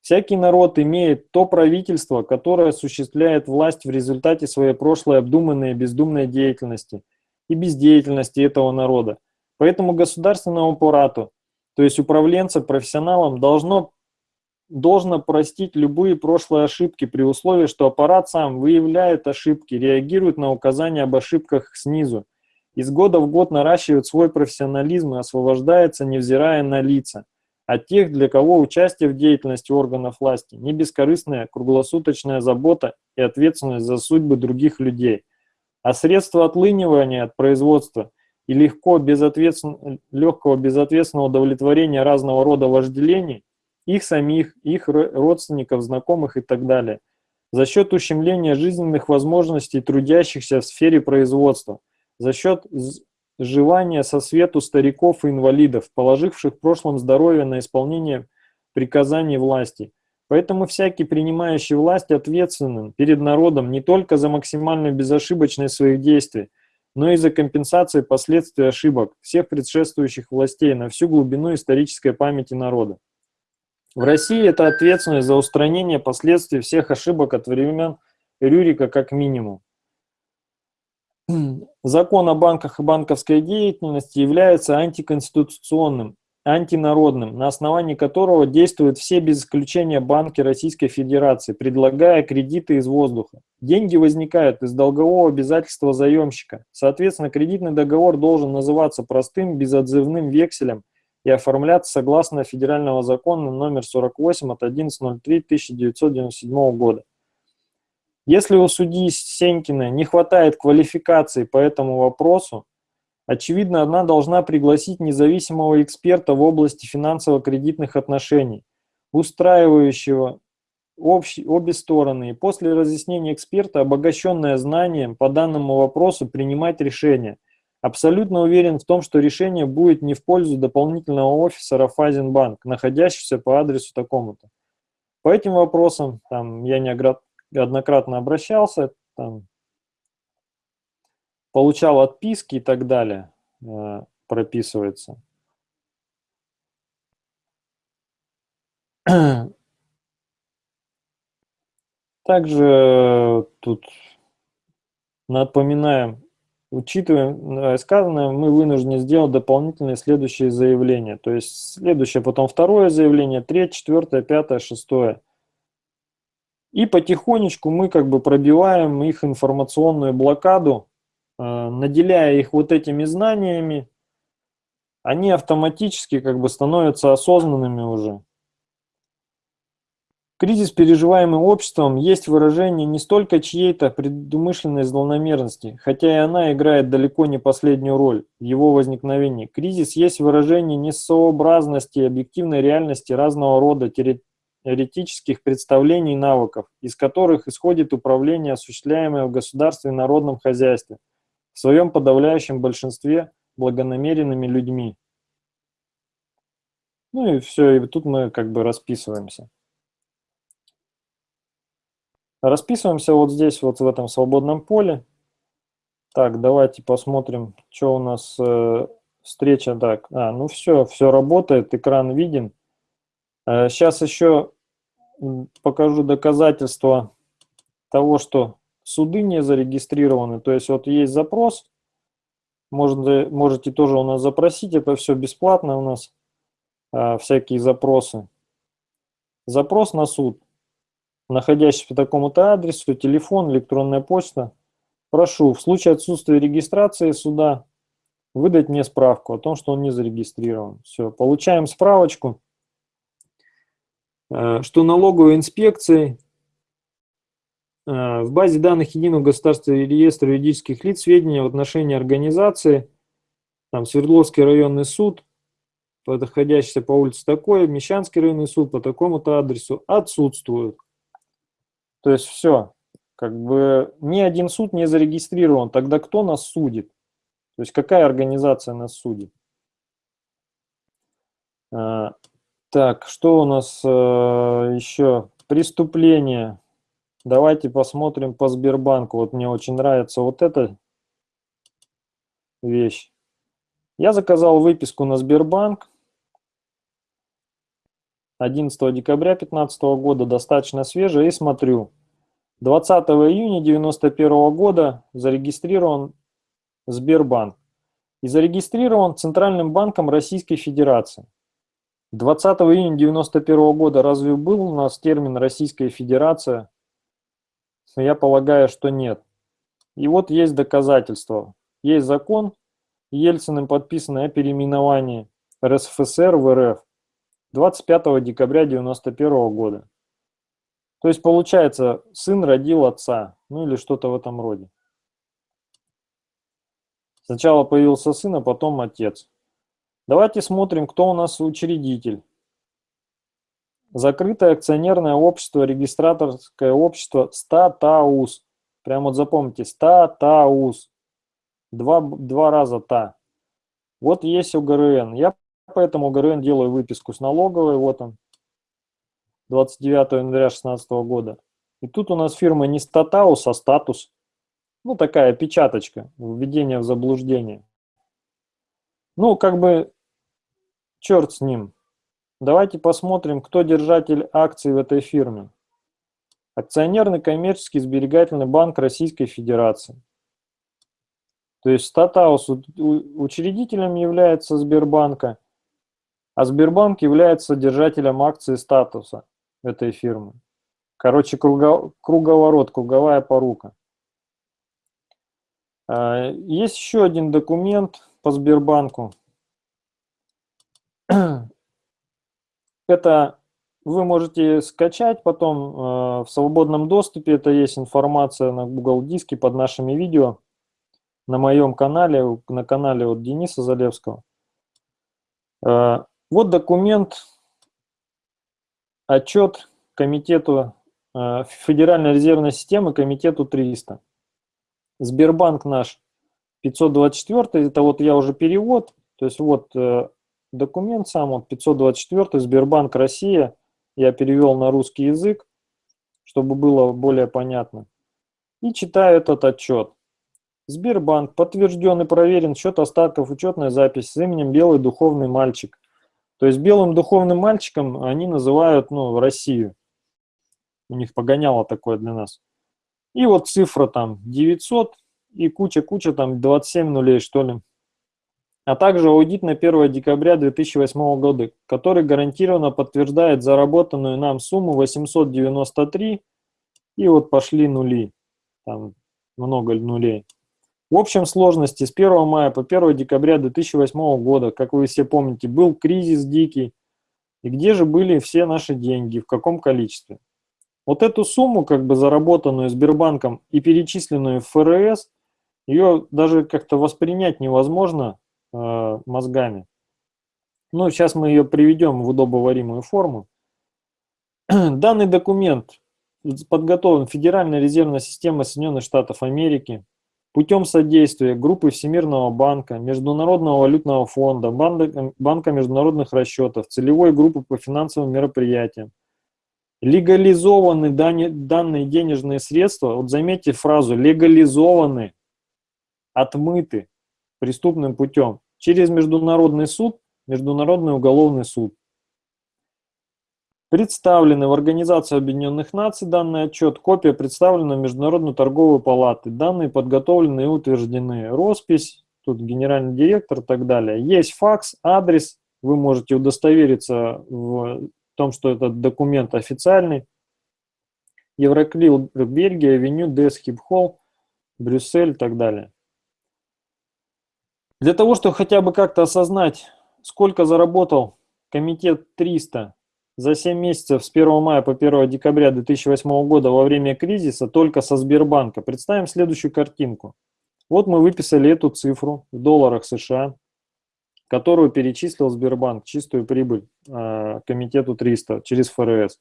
Всякий народ имеет то правительство, которое осуществляет власть в результате своей прошлой обдуманной и бездумной деятельности и бездеятельности этого народа. Поэтому государственному аппарату, то есть управленцам, профессионалам, должно должно простить любые прошлые ошибки при условии, что аппарат сам выявляет ошибки, реагирует на указания об ошибках снизу, из года в год наращивает свой профессионализм и освобождается, невзирая на лица, от тех, для кого участие в деятельности органов власти не бескорыстная круглосуточная забота и ответственность за судьбы других людей, а средства отлынивания от производства и легко, безответствен... легкого безответственного удовлетворения разного рода вожделений их самих, их родственников, знакомых и так далее, за счет ущемления жизненных возможностей трудящихся в сфере производства, за счет сживания со свету стариков и инвалидов, положивших в прошлом здоровье на исполнение приказаний власти. Поэтому всякий принимающий власть ответственен перед народом не только за максимальную безошибочность своих действий, но и за компенсацию последствий ошибок всех предшествующих властей на всю глубину исторической памяти народа. В России это ответственность за устранение последствий всех ошибок от времен Рюрика как минимум. Закон о банках и банковской деятельности является антиконституционным, антинародным, на основании которого действуют все без исключения банки Российской Федерации, предлагая кредиты из воздуха. Деньги возникают из долгового обязательства заемщика. Соответственно, кредитный договор должен называться простым безотзывным векселем и оформляться согласно федерального закона номер 48 от 11.03.1997 года. Если у судьи Сенькина не хватает квалификации по этому вопросу, очевидно, она должна пригласить независимого эксперта в области финансово-кредитных отношений, устраивающего общ, обе стороны, и после разъяснения эксперта, обогащенное знанием по данному вопросу, принимать решение. Абсолютно уверен в том, что решение будет не в пользу дополнительного офиса Рафазенбанк, находящегося по адресу такому-то. По этим вопросам там, я не неоднократно обращался, там, получал отписки и так далее, э, прописывается. Также э, тут напоминаем, учитывая э, сказанное, мы вынуждены сделать дополнительные следующие заявления. То есть следующее, потом второе заявление, третье, четвертое, пятое, шестое. И потихонечку мы как бы пробиваем их информационную блокаду, э, наделяя их вот этими знаниями, они автоматически как бы становятся осознанными уже. Кризис, переживаемый обществом, есть выражение не столько чьей-то предумышленной злонамеренности, хотя и она играет далеко не последнюю роль в его возникновении. Кризис есть выражение несообразности объективной реальности разного рода теоретических представлений и навыков, из которых исходит управление, осуществляемое в государстве и народном хозяйстве, в своем подавляющем большинстве благонамеренными людьми. Ну и все, и тут мы как бы расписываемся. Расписываемся вот здесь, вот в этом свободном поле. Так, давайте посмотрим, что у нас э, встреча. Так, а, ну все, все работает, экран виден. Э, сейчас еще покажу доказательства того, что суды не зарегистрированы. То есть вот есть запрос, можете, можете тоже у нас запросить, это все бесплатно у нас, а, всякие запросы. Запрос на суд, находящийся по такому-то адресу, телефон, электронная почта. Прошу, в случае отсутствия регистрации суда выдать мне справку о том, что он не зарегистрирован. Все, получаем справочку. Э, что налоговой инспекции э, в базе данных Единого государственного реестра юридических лиц сведения в отношении организации, там Свердловский районный суд, подходящийся по улице такой, Мещанский районный суд по такому-то адресу отсутствуют. То есть все, как бы ни один суд не зарегистрирован, тогда кто нас судит? То есть какая организация нас судит? Э, так, что у нас э, еще? Преступление. Давайте посмотрим по Сбербанку. Вот мне очень нравится вот эта вещь. Я заказал выписку на Сбербанк 11 декабря 2015 года, достаточно свежая, и смотрю. 20 июня 1991 года зарегистрирован Сбербанк и зарегистрирован Центральным банком Российской Федерации. 20 июня 1991 года разве был у нас термин «Российская Федерация»? Я полагаю, что нет. И вот есть доказательства. Есть закон, Ельциным подписанный о переименовании РСФСР в РФ 25 декабря 1991 года. То есть, получается, сын родил отца, ну или что-то в этом роде. Сначала появился сын, а потом отец. Давайте смотрим, кто у нас учредитель. Закрытое акционерное общество, регистраторское общество СТАТАУС. Прямо вот запомните, СТАТАУС. Два, два раза ТА. Вот есть УГРН. Я поэтому УГРН делаю выписку с налоговой. Вот он. 29 января 2016 года. И тут у нас фирма не статаус, а статус. Ну, такая печаточка, введение в заблуждение. Ну, как бы Черт с ним. Давайте посмотрим, кто держатель акций в этой фирме. Акционерный коммерческий сберегательный банк Российской Федерации. То есть Статаус учредителем является Сбербанка. А Сбербанк является держателем акции статуса этой фирмы. Короче, круго, круговорот, круговая порука. А, есть еще один документ по Сбербанку. Это вы можете скачать потом э, в свободном доступе. Это есть информация на Google диске под нашими видео на моем канале, на канале от Дениса Залевского. Вот документ, отчет комитету э, Федеральной резервной системы, комитету 300. Сбербанк наш 524, это вот я уже перевод, то есть вот э, документ сам, вот 524, Сбербанк Россия, я перевел на русский язык, чтобы было более понятно. И читаю этот отчет. Сбербанк, подтвержден и проверен счет остатков, учетная запись с именем Белый Духовный Мальчик. То есть белым духовным мальчиком они называют ну, Россию. У них погоняло такое для нас. И вот цифра там 900 и куча-куча там 27 нулей что ли. А также аудит на 1 декабря 2008 года, который гарантированно подтверждает заработанную нам сумму 893 и вот пошли нули. Там много нулей. В общем сложности с 1 мая по 1 декабря 2008 года, как вы все помните, был кризис дикий. И где же были все наши деньги, в каком количестве? Вот эту сумму, как бы заработанную Сбербанком и перечисленную в ФРС, ее даже как-то воспринять невозможно э, мозгами. Ну, сейчас мы ее приведем в удобоваримую форму. Данный документ подготовлен Федеральной резервной системой Соединенных Штатов Америки путем содействия группы Всемирного банка, Международного валютного фонда, Банка международных расчетов, целевой группы по финансовым мероприятиям. Легализованы данные денежные средства, вот заметьте фразу, легализованы, отмыты преступным путем через Международный суд, Международный уголовный суд. Представлены в Организацию Объединенных Наций данный отчет, копия представлена в Международную торговую палату, данные подготовлены и утверждены, роспись, тут генеральный директор и так далее. Есть факс, адрес, вы можете удостовериться в том, что этот документ официальный. Евроклил, Бельгия, Авеню, Десхип Холл, Брюссель и так далее. Для того, чтобы хотя бы как-то осознать, сколько заработал комитет 300 за 7 месяцев с 1 мая по 1 декабря 2008 года во время кризиса только со Сбербанка. Представим следующую картинку. Вот мы выписали эту цифру в долларах США, которую перечислил Сбербанк, чистую прибыль э, комитету 300 через ФРС.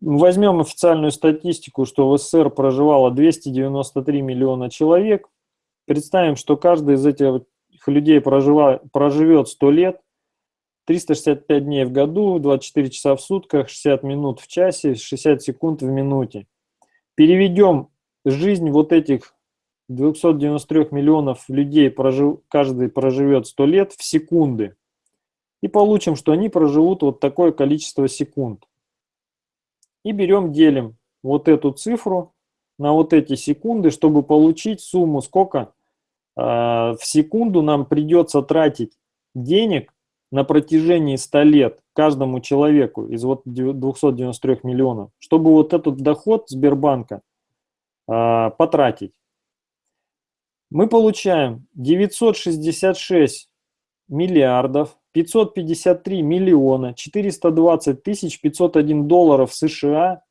Возьмем официальную статистику, что в СССР проживало 293 миллиона человек. Представим, что каждый из этих людей прожива, проживет 100 лет, 365 дней в году, 24 часа в сутках, 60 минут в часе, 60 секунд в минуте. Переведем жизнь вот этих 293 миллионов людей, прожив, каждый проживет 100 лет в секунды. И получим, что они проживут вот такое количество секунд. И берем, делим вот эту цифру на вот эти секунды, чтобы получить сумму, сколько э, в секунду нам придется тратить денег на протяжении 100 лет каждому человеку из вот 293 миллионов, чтобы вот этот доход Сбербанка э, потратить. Мы получаем 966 миллиардов 553 миллиона 420 тысяч 501 долларов США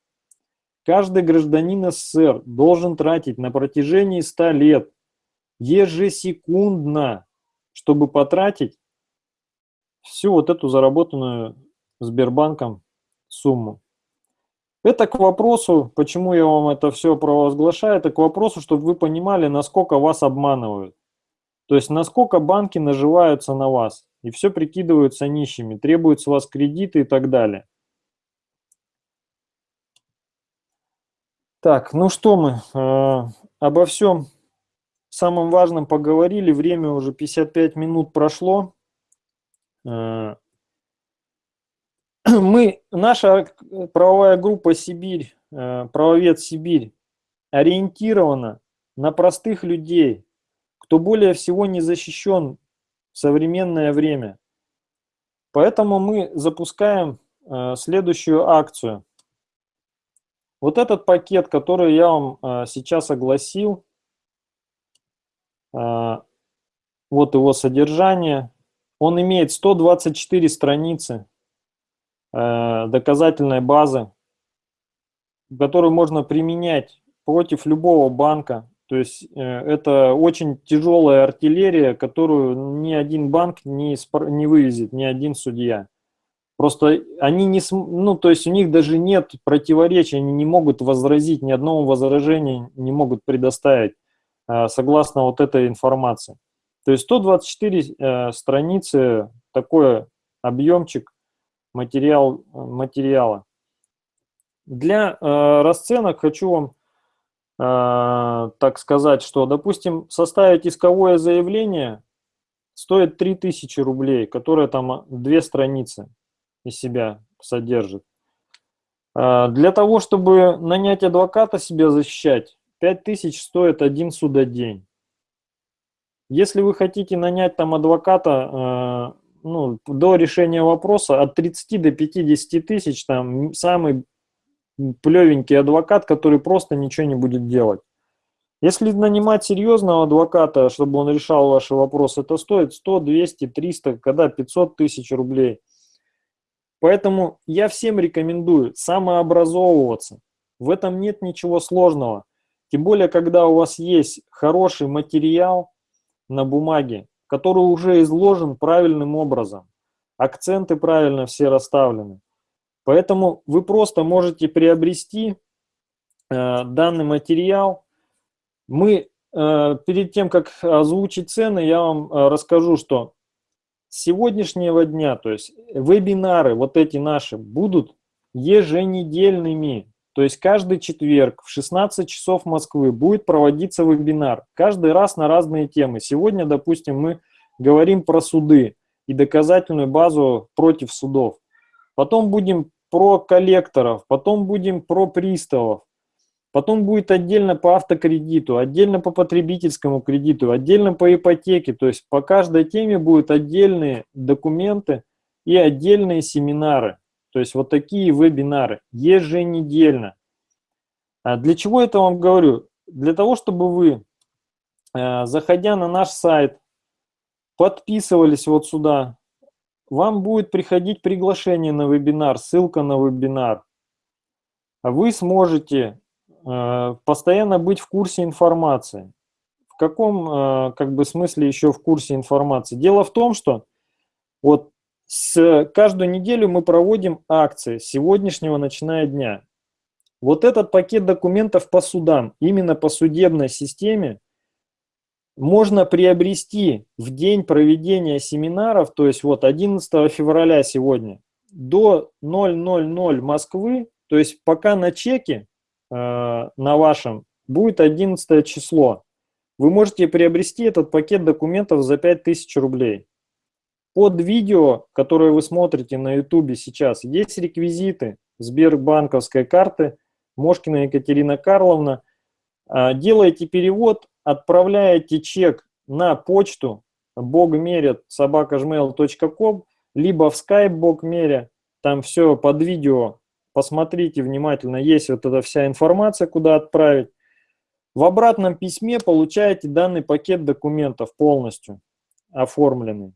каждый гражданин СССР должен тратить на протяжении 100 лет ежесекундно, чтобы потратить всю вот эту заработанную Сбербанком сумму. Это к вопросу, почему я вам это все провозглашаю, это к вопросу, чтобы вы понимали, насколько вас обманывают. То есть, насколько банки наживаются на вас и все прикидываются нищими, требуют с вас кредиты и так далее. Так, ну что мы, э, обо всем самом важном поговорили, время уже 55 минут прошло. Э, мы, наша правовая группа «Сибирь», э, правовед «Сибирь» ориентирована на простых людей, кто более всего не защищен в современное время. Поэтому мы запускаем э, следующую акцию. Вот этот пакет, который я вам сейчас огласил, вот его содержание, он имеет 124 страницы э, доказательной базы, которую можно применять против любого банка. То есть э, это очень тяжелая артиллерия, которую ни один банк не, не вывезет, ни один судья. Просто они не, ну, то есть у них даже нет противоречий, они не могут возразить, ни одного возражения не могут предоставить э, согласно вот этой информации. То есть 124 э, страницы, такой объемчик материал, материала. Для э, расценок хочу вам э, так сказать, что, допустим, составить исковое заявление стоит 3000 рублей, которое там две страницы из себя содержит. Э, для того, чтобы нанять адвоката себя защищать, 5000 стоит один судодень. Если вы хотите нанять там адвоката э, ну, до решения вопроса от 30 до 50 тысяч, там самый плевенький адвокат, который просто ничего не будет делать. Если нанимать серьезного адвоката, чтобы он решал ваши вопросы, это стоит 100, 200, 300, когда 500 тысяч рублей. Поэтому я всем рекомендую самообразовываться. В этом нет ничего сложного. Тем более, когда у вас есть хороший материал на бумаге, который уже изложен правильным образом. Акценты правильно все расставлены. Поэтому вы просто можете приобрести э, данный материал. Мы э, перед тем, как озвучить цены, я вам э, расскажу, что с сегодняшнего дня, то есть вебинары вот эти наши будут еженедельными. То есть каждый четверг в 16 часов Москвы будет проводиться вебинар. Каждый раз на разные темы. Сегодня, допустим, мы говорим про суды и доказательную базу против судов. Потом будем про коллекторов, потом будем про приставов, потом будет отдельно по автокредиту, отдельно по потребительскому кредиту, отдельно по ипотеке. То есть по каждой теме будут отдельные документы и отдельные семинары. То есть вот такие вебинары еженедельно. А для чего это вам говорю? Для того, чтобы вы, э, заходя на наш сайт, подписывались вот сюда, вам будет приходить приглашение на вебинар, ссылка на вебинар. Вы сможете э, постоянно быть в курсе информации. В каком э, как бы смысле еще в курсе информации? Дело в том, что вот с каждую неделю мы проводим акции с сегодняшнего начиная дня. Вот этот пакет документов по судам, именно по судебной системе, можно приобрести в день проведения семинаров, то есть вот 11 февраля сегодня, до 000 Москвы, то есть пока на чеке э, на вашем будет 11 число, вы можете приобрести этот пакет документов за 5000 рублей. Под видео, которое вы смотрите на YouTube сейчас, есть реквизиты Сбербанковской карты Мошкина Екатерина Карловна. Э, делаете перевод, отправляете чек на почту bogmerя собакажмейл.ком, либо в Skype богмеря, там все под видео, посмотрите внимательно, есть вот эта вся информация, куда отправить. В обратном письме получаете данный пакет документов полностью оформленный.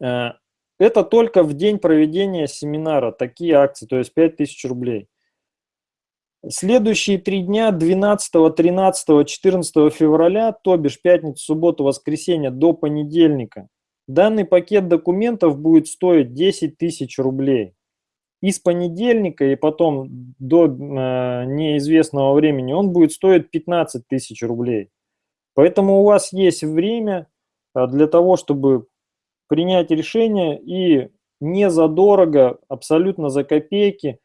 Э, это только в день проведения семинара, такие акции, то есть 5000 рублей. Следующие три дня, 12, 13, 14 февраля, то бишь пятницу, субботу, воскресенье до понедельника, данный пакет документов будет стоить 10 тысяч рублей. И с понедельника и потом до э, неизвестного времени он будет стоить 15 тысяч рублей. Поэтому у вас есть время э, для того, чтобы принять решение и не задорого, абсолютно за копейки,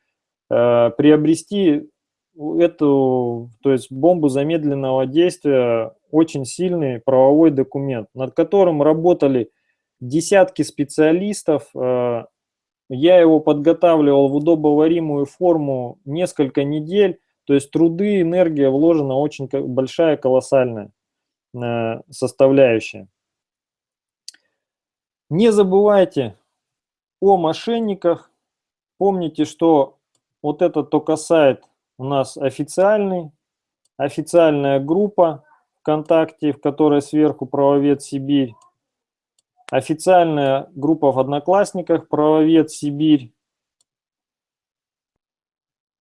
э, приобрести эту, то есть бомбу замедленного действия, очень сильный правовой документ, над которым работали десятки специалистов. Э, я его подготавливал в удобоваримую форму несколько недель, то есть труды, энергия вложена очень большая, колоссальная э, составляющая. Не забывайте о мошенниках. Помните, что вот этот только сайт у нас официальный, официальная группа ВКонтакте, в которой сверху правовед Сибирь, официальная группа в Одноклассниках правовед Сибирь.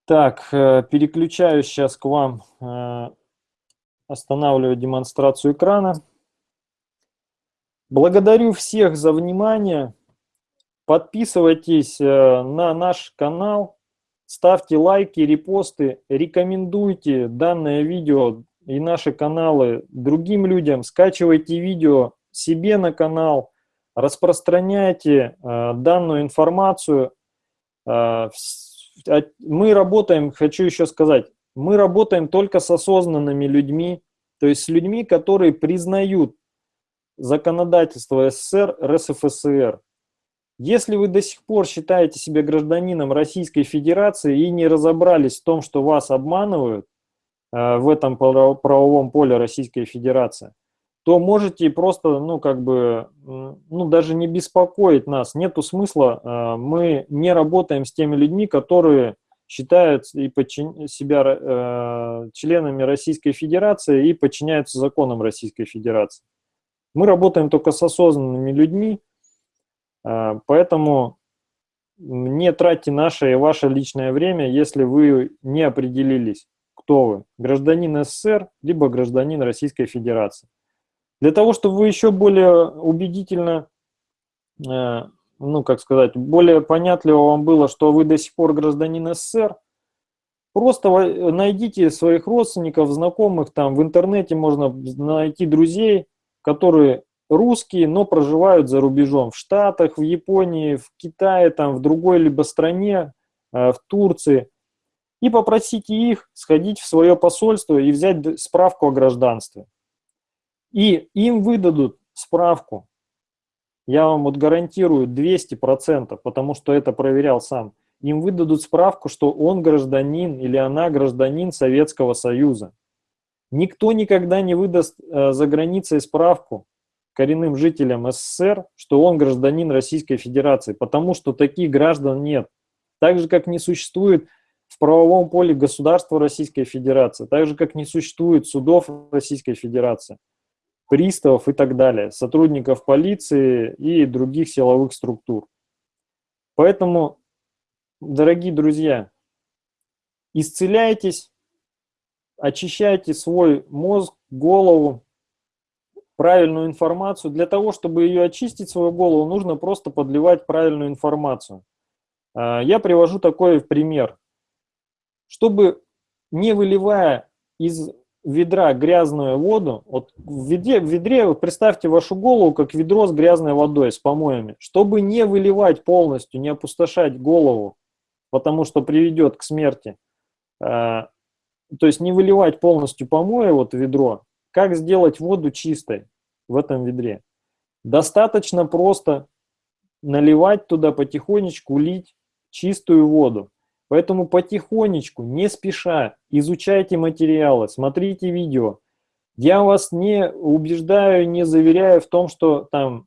Так, э, переключаюсь сейчас к вам, э, останавливаю демонстрацию экрана. Благодарю всех за внимание. Подписывайтесь э, на наш канал, ставьте лайки, репосты, рекомендуйте данное видео и наши каналы другим людям, скачивайте видео себе на канал, распространяйте э, данную информацию. Э, мы работаем, хочу еще сказать, мы работаем только с осознанными людьми, то есть с людьми, которые признают законодательство СССР, РСФСР. Если вы до сих пор считаете себя гражданином Российской Федерации и не разобрались в том, что вас обманывают э, в этом правовом поле Российской Федерации, то можете просто, ну, как бы, ну, даже не беспокоить нас. Нету смысла. Э, мы не работаем с теми людьми, которые считают и подчин... себя э, членами Российской Федерации и подчиняются законам Российской Федерации. Мы работаем только с осознанными людьми, а, поэтому не тратьте наше и ваше личное время, если вы не определились, кто вы, гражданин СССР, либо гражданин Российской Федерации. Для того, чтобы вы еще более убедительно, а, ну, как сказать, более понятливо вам было, что вы до сих пор гражданин СССР, просто найдите своих родственников, знакомых, там в интернете можно найти друзей, которые русские, но проживают за рубежом, в Штатах, в Японии, в Китае, там, в другой либо стране, э, в Турции, и попросите их сходить в свое посольство и взять справку о гражданстве. И им выдадут справку, я вам вот гарантирую 200%, потому что это проверял сам. Им выдадут справку, что он гражданин или она гражданин Советского Союза. Никто никогда не выдаст э, за границей справку, коренным жителям СССР, что он гражданин Российской Федерации, потому что таких граждан нет. Так же, как не существует в правовом поле государства Российской Федерации, так же, как не существует судов Российской Федерации, приставов и так далее, сотрудников полиции и других силовых структур. Поэтому, дорогие друзья, исцеляйтесь, очищайте свой мозг, голову, правильную информацию. Для того, чтобы ее очистить, свою голову, нужно просто подливать правильную информацию. А, я привожу такой пример. Чтобы не выливая из ведра грязную воду, вот в ведре, в ведре вот представьте вашу голову как ведро с грязной водой, с помоями. Чтобы не выливать полностью, не опустошать голову, потому что приведет к смерти, а, то есть не выливать полностью помои вот ведро, как сделать воду чистой в этом ведре? Достаточно просто наливать туда потихонечку, лить чистую воду. Поэтому потихонечку, не спеша, изучайте материалы, смотрите видео. Я вас не убеждаю, не заверяю в том, что там,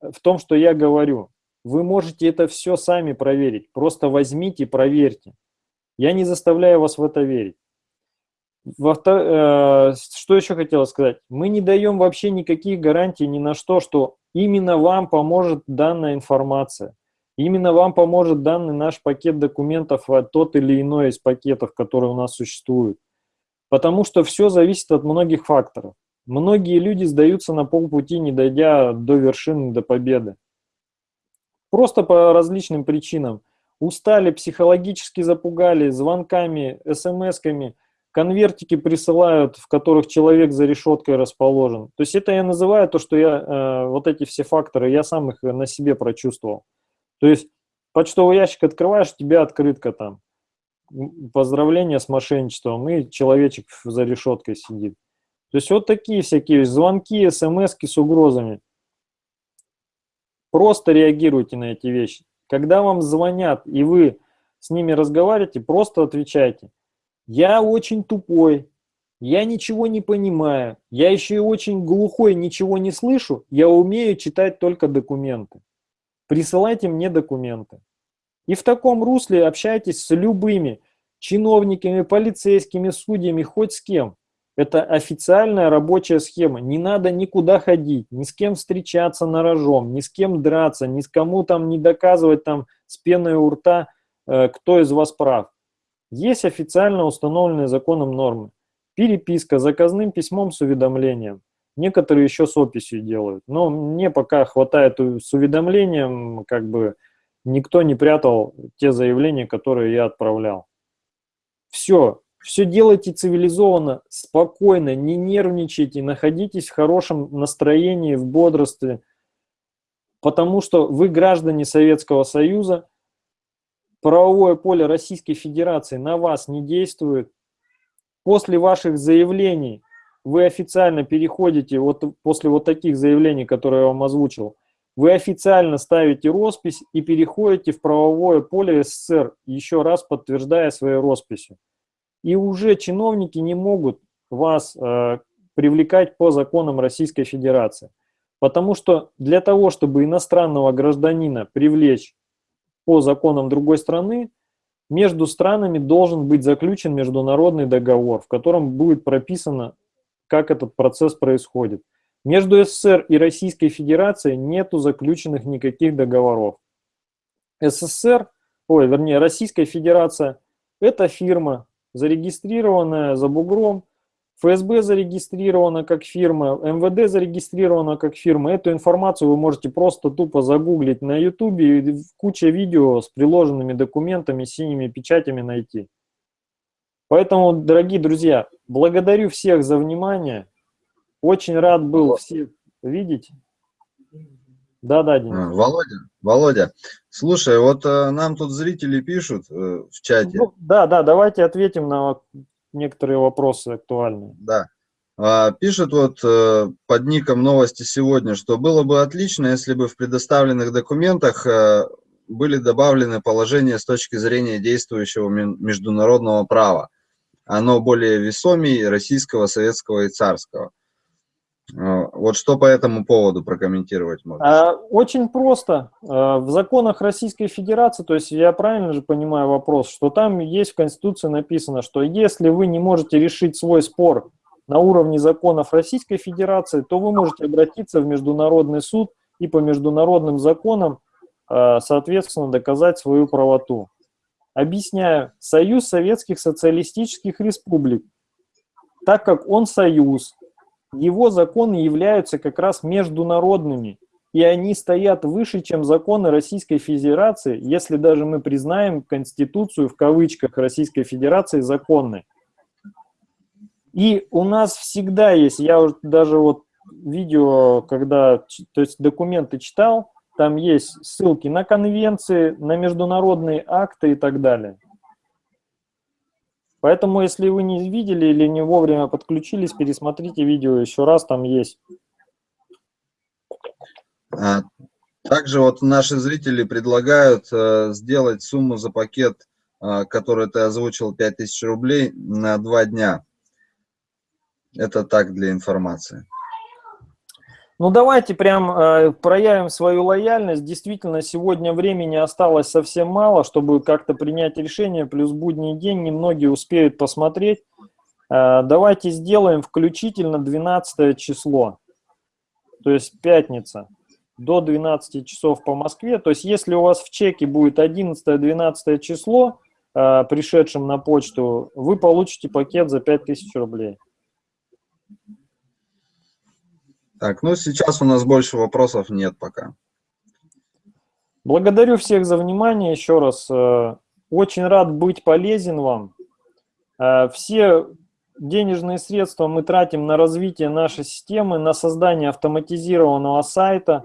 в том, что я говорю. Вы можете это все сами проверить. Просто возьмите проверьте. Я не заставляю вас в это верить. Э, что еще хотела сказать? Мы не даем вообще никаких гарантий ни на что, что именно вам поможет данная информация. Именно вам поможет данный наш пакет документов, тот или иной из пакетов, которые у нас существуют. Потому что все зависит от многих факторов. Многие люди сдаются на полпути, не дойдя до вершины, до победы. Просто по различным причинам. Устали, психологически запугали, звонками, смс-ками – конвертики присылают, в которых человек за решеткой расположен. То есть это я называю то, что я, э, вот эти все факторы, я сам их на себе прочувствовал. То есть почтовый ящик открываешь, у тебя открытка там. Поздравления с мошенничеством, и человечек за решеткой сидит. То есть вот такие всякие звонки, смс с угрозами. Просто реагируйте на эти вещи. Когда вам звонят, и вы с ними разговариваете, просто отвечайте. Я очень тупой, я ничего не понимаю, я еще и очень глухой, ничего не слышу, я умею читать только документы. присылайте мне документы. И в таком русле общайтесь с любыми чиновниками, полицейскими, судьями, хоть с кем. Это официальная рабочая схема. Не надо никуда ходить, ни с кем встречаться на рожом, ни с кем драться, ни с кому там не доказывать там с пеной у рта, э, кто из вас прав. Есть официально установленные законом нормы. Переписка заказным письмом с уведомлением. Некоторые еще с описью делают. Но мне пока хватает с уведомлением, как бы никто не прятал те заявления, которые я отправлял. Все, все делайте цивилизованно, спокойно, не нервничайте, находитесь в хорошем настроении, в бодрстве, потому что вы граждане Советского Союза, правовое поле Российской Федерации на вас не действует. После ваших заявлений вы официально переходите, вот после вот таких заявлений, которые я вам озвучил, вы официально ставите роспись и переходите в правовое поле СССР, еще раз подтверждая своей росписью. И уже чиновники не могут вас э, привлекать по законам Российской Федерации. Потому что для того, чтобы иностранного гражданина привлечь по законам другой страны, между странами должен быть заключен международный договор, в котором будет прописано, как этот процесс происходит. Между СССР и Российской Федерацией нету заключенных никаких договоров. СССР, ой, вернее, Российская Федерация – это фирма, зарегистрированная за бугром, ФСБ зарегистрирована как фирма, МВД зарегистрирована как фирма. Эту информацию вы можете просто тупо загуглить на YouTube и куча видео с приложенными документами, синими печатями найти. Поэтому, дорогие друзья, благодарю всех за внимание. Очень рад был всех видеть. Да, да, Денис. А, Володя, Володя, слушай, вот э, нам тут зрители пишут э, в чате. Ну, да, да, давайте ответим на некоторые вопросы актуальные. Да. А, пишет вот э, под ником новости сегодня, что было бы отлично, если бы в предоставленных документах э, были добавлены положения с точки зрения действующего международного права. Оно более весомее российского, советского и царского. А, вот что по этому поводу прокомментировать можно? Очень просто. А, в законах Российской Федерации, то есть я правильно же понимаю вопрос, что там есть в Конституции написано, что если вы не можете решить свой спор на уровне законов Российской Федерации, то вы можете обратиться в Международный суд и по международным законам, а, соответственно, доказать свою правоту. Объясняю. Союз Советских Социалистических Республик, так как он союз, его законы являются как раз международными, и они стоят выше, чем законы Российской Федерации, если даже мы признаем Конституцию в кавычках Российской Федерации законной. И у нас всегда есть, я даже вот видео, когда, то есть документы читал, там есть ссылки на конвенции, на международные акты и так далее. Поэтому, если вы не видели или не вовремя подключились, пересмотрите видео еще раз, там есть. А, также вот наши зрители предлагают э, сделать сумму за пакет, э, который ты озвучил, 5000 рублей на два дня. Это так для информации. Ну давайте прям э, проявим свою лояльность. Действительно, сегодня времени осталось совсем мало, чтобы как-то принять решение, плюс будний день, немногие успеют посмотреть. Э, давайте сделаем включительно 12 число, то есть пятница, до 12 часов по Москве. То есть если у вас в чеке будет 11-12 число, э, пришедшим на почту, вы получите пакет за 5000 рублей. Так, ну сейчас у нас больше вопросов нет пока. Благодарю всех за внимание еще раз. Э, очень рад быть полезен вам. Э, все денежные средства мы тратим на развитие нашей системы, на создание автоматизированного сайта,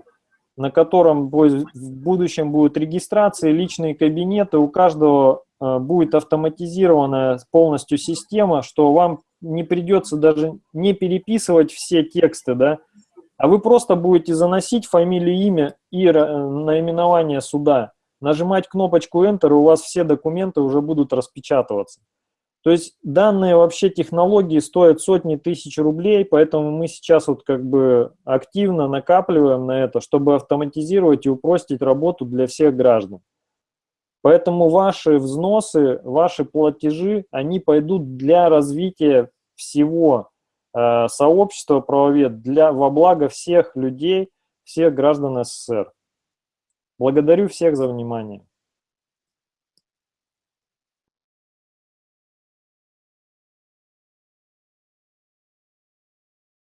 на котором в будущем будет регистрация, личные кабинеты. У каждого э, будет автоматизированная полностью система, что вам не придется даже не переписывать все тексты, да, а вы просто будете заносить фамилию, имя и э, наименование суда, нажимать кнопочку Enter, и у вас все документы уже будут распечатываться. То есть данные вообще технологии стоят сотни тысяч рублей, поэтому мы сейчас вот как бы активно накапливаем на это, чтобы автоматизировать и упростить работу для всех граждан. Поэтому ваши взносы, ваши платежи, они пойдут для развития всего э, сообщества правовед, для, во благо всех людей, всех граждан СССР. Благодарю всех за внимание.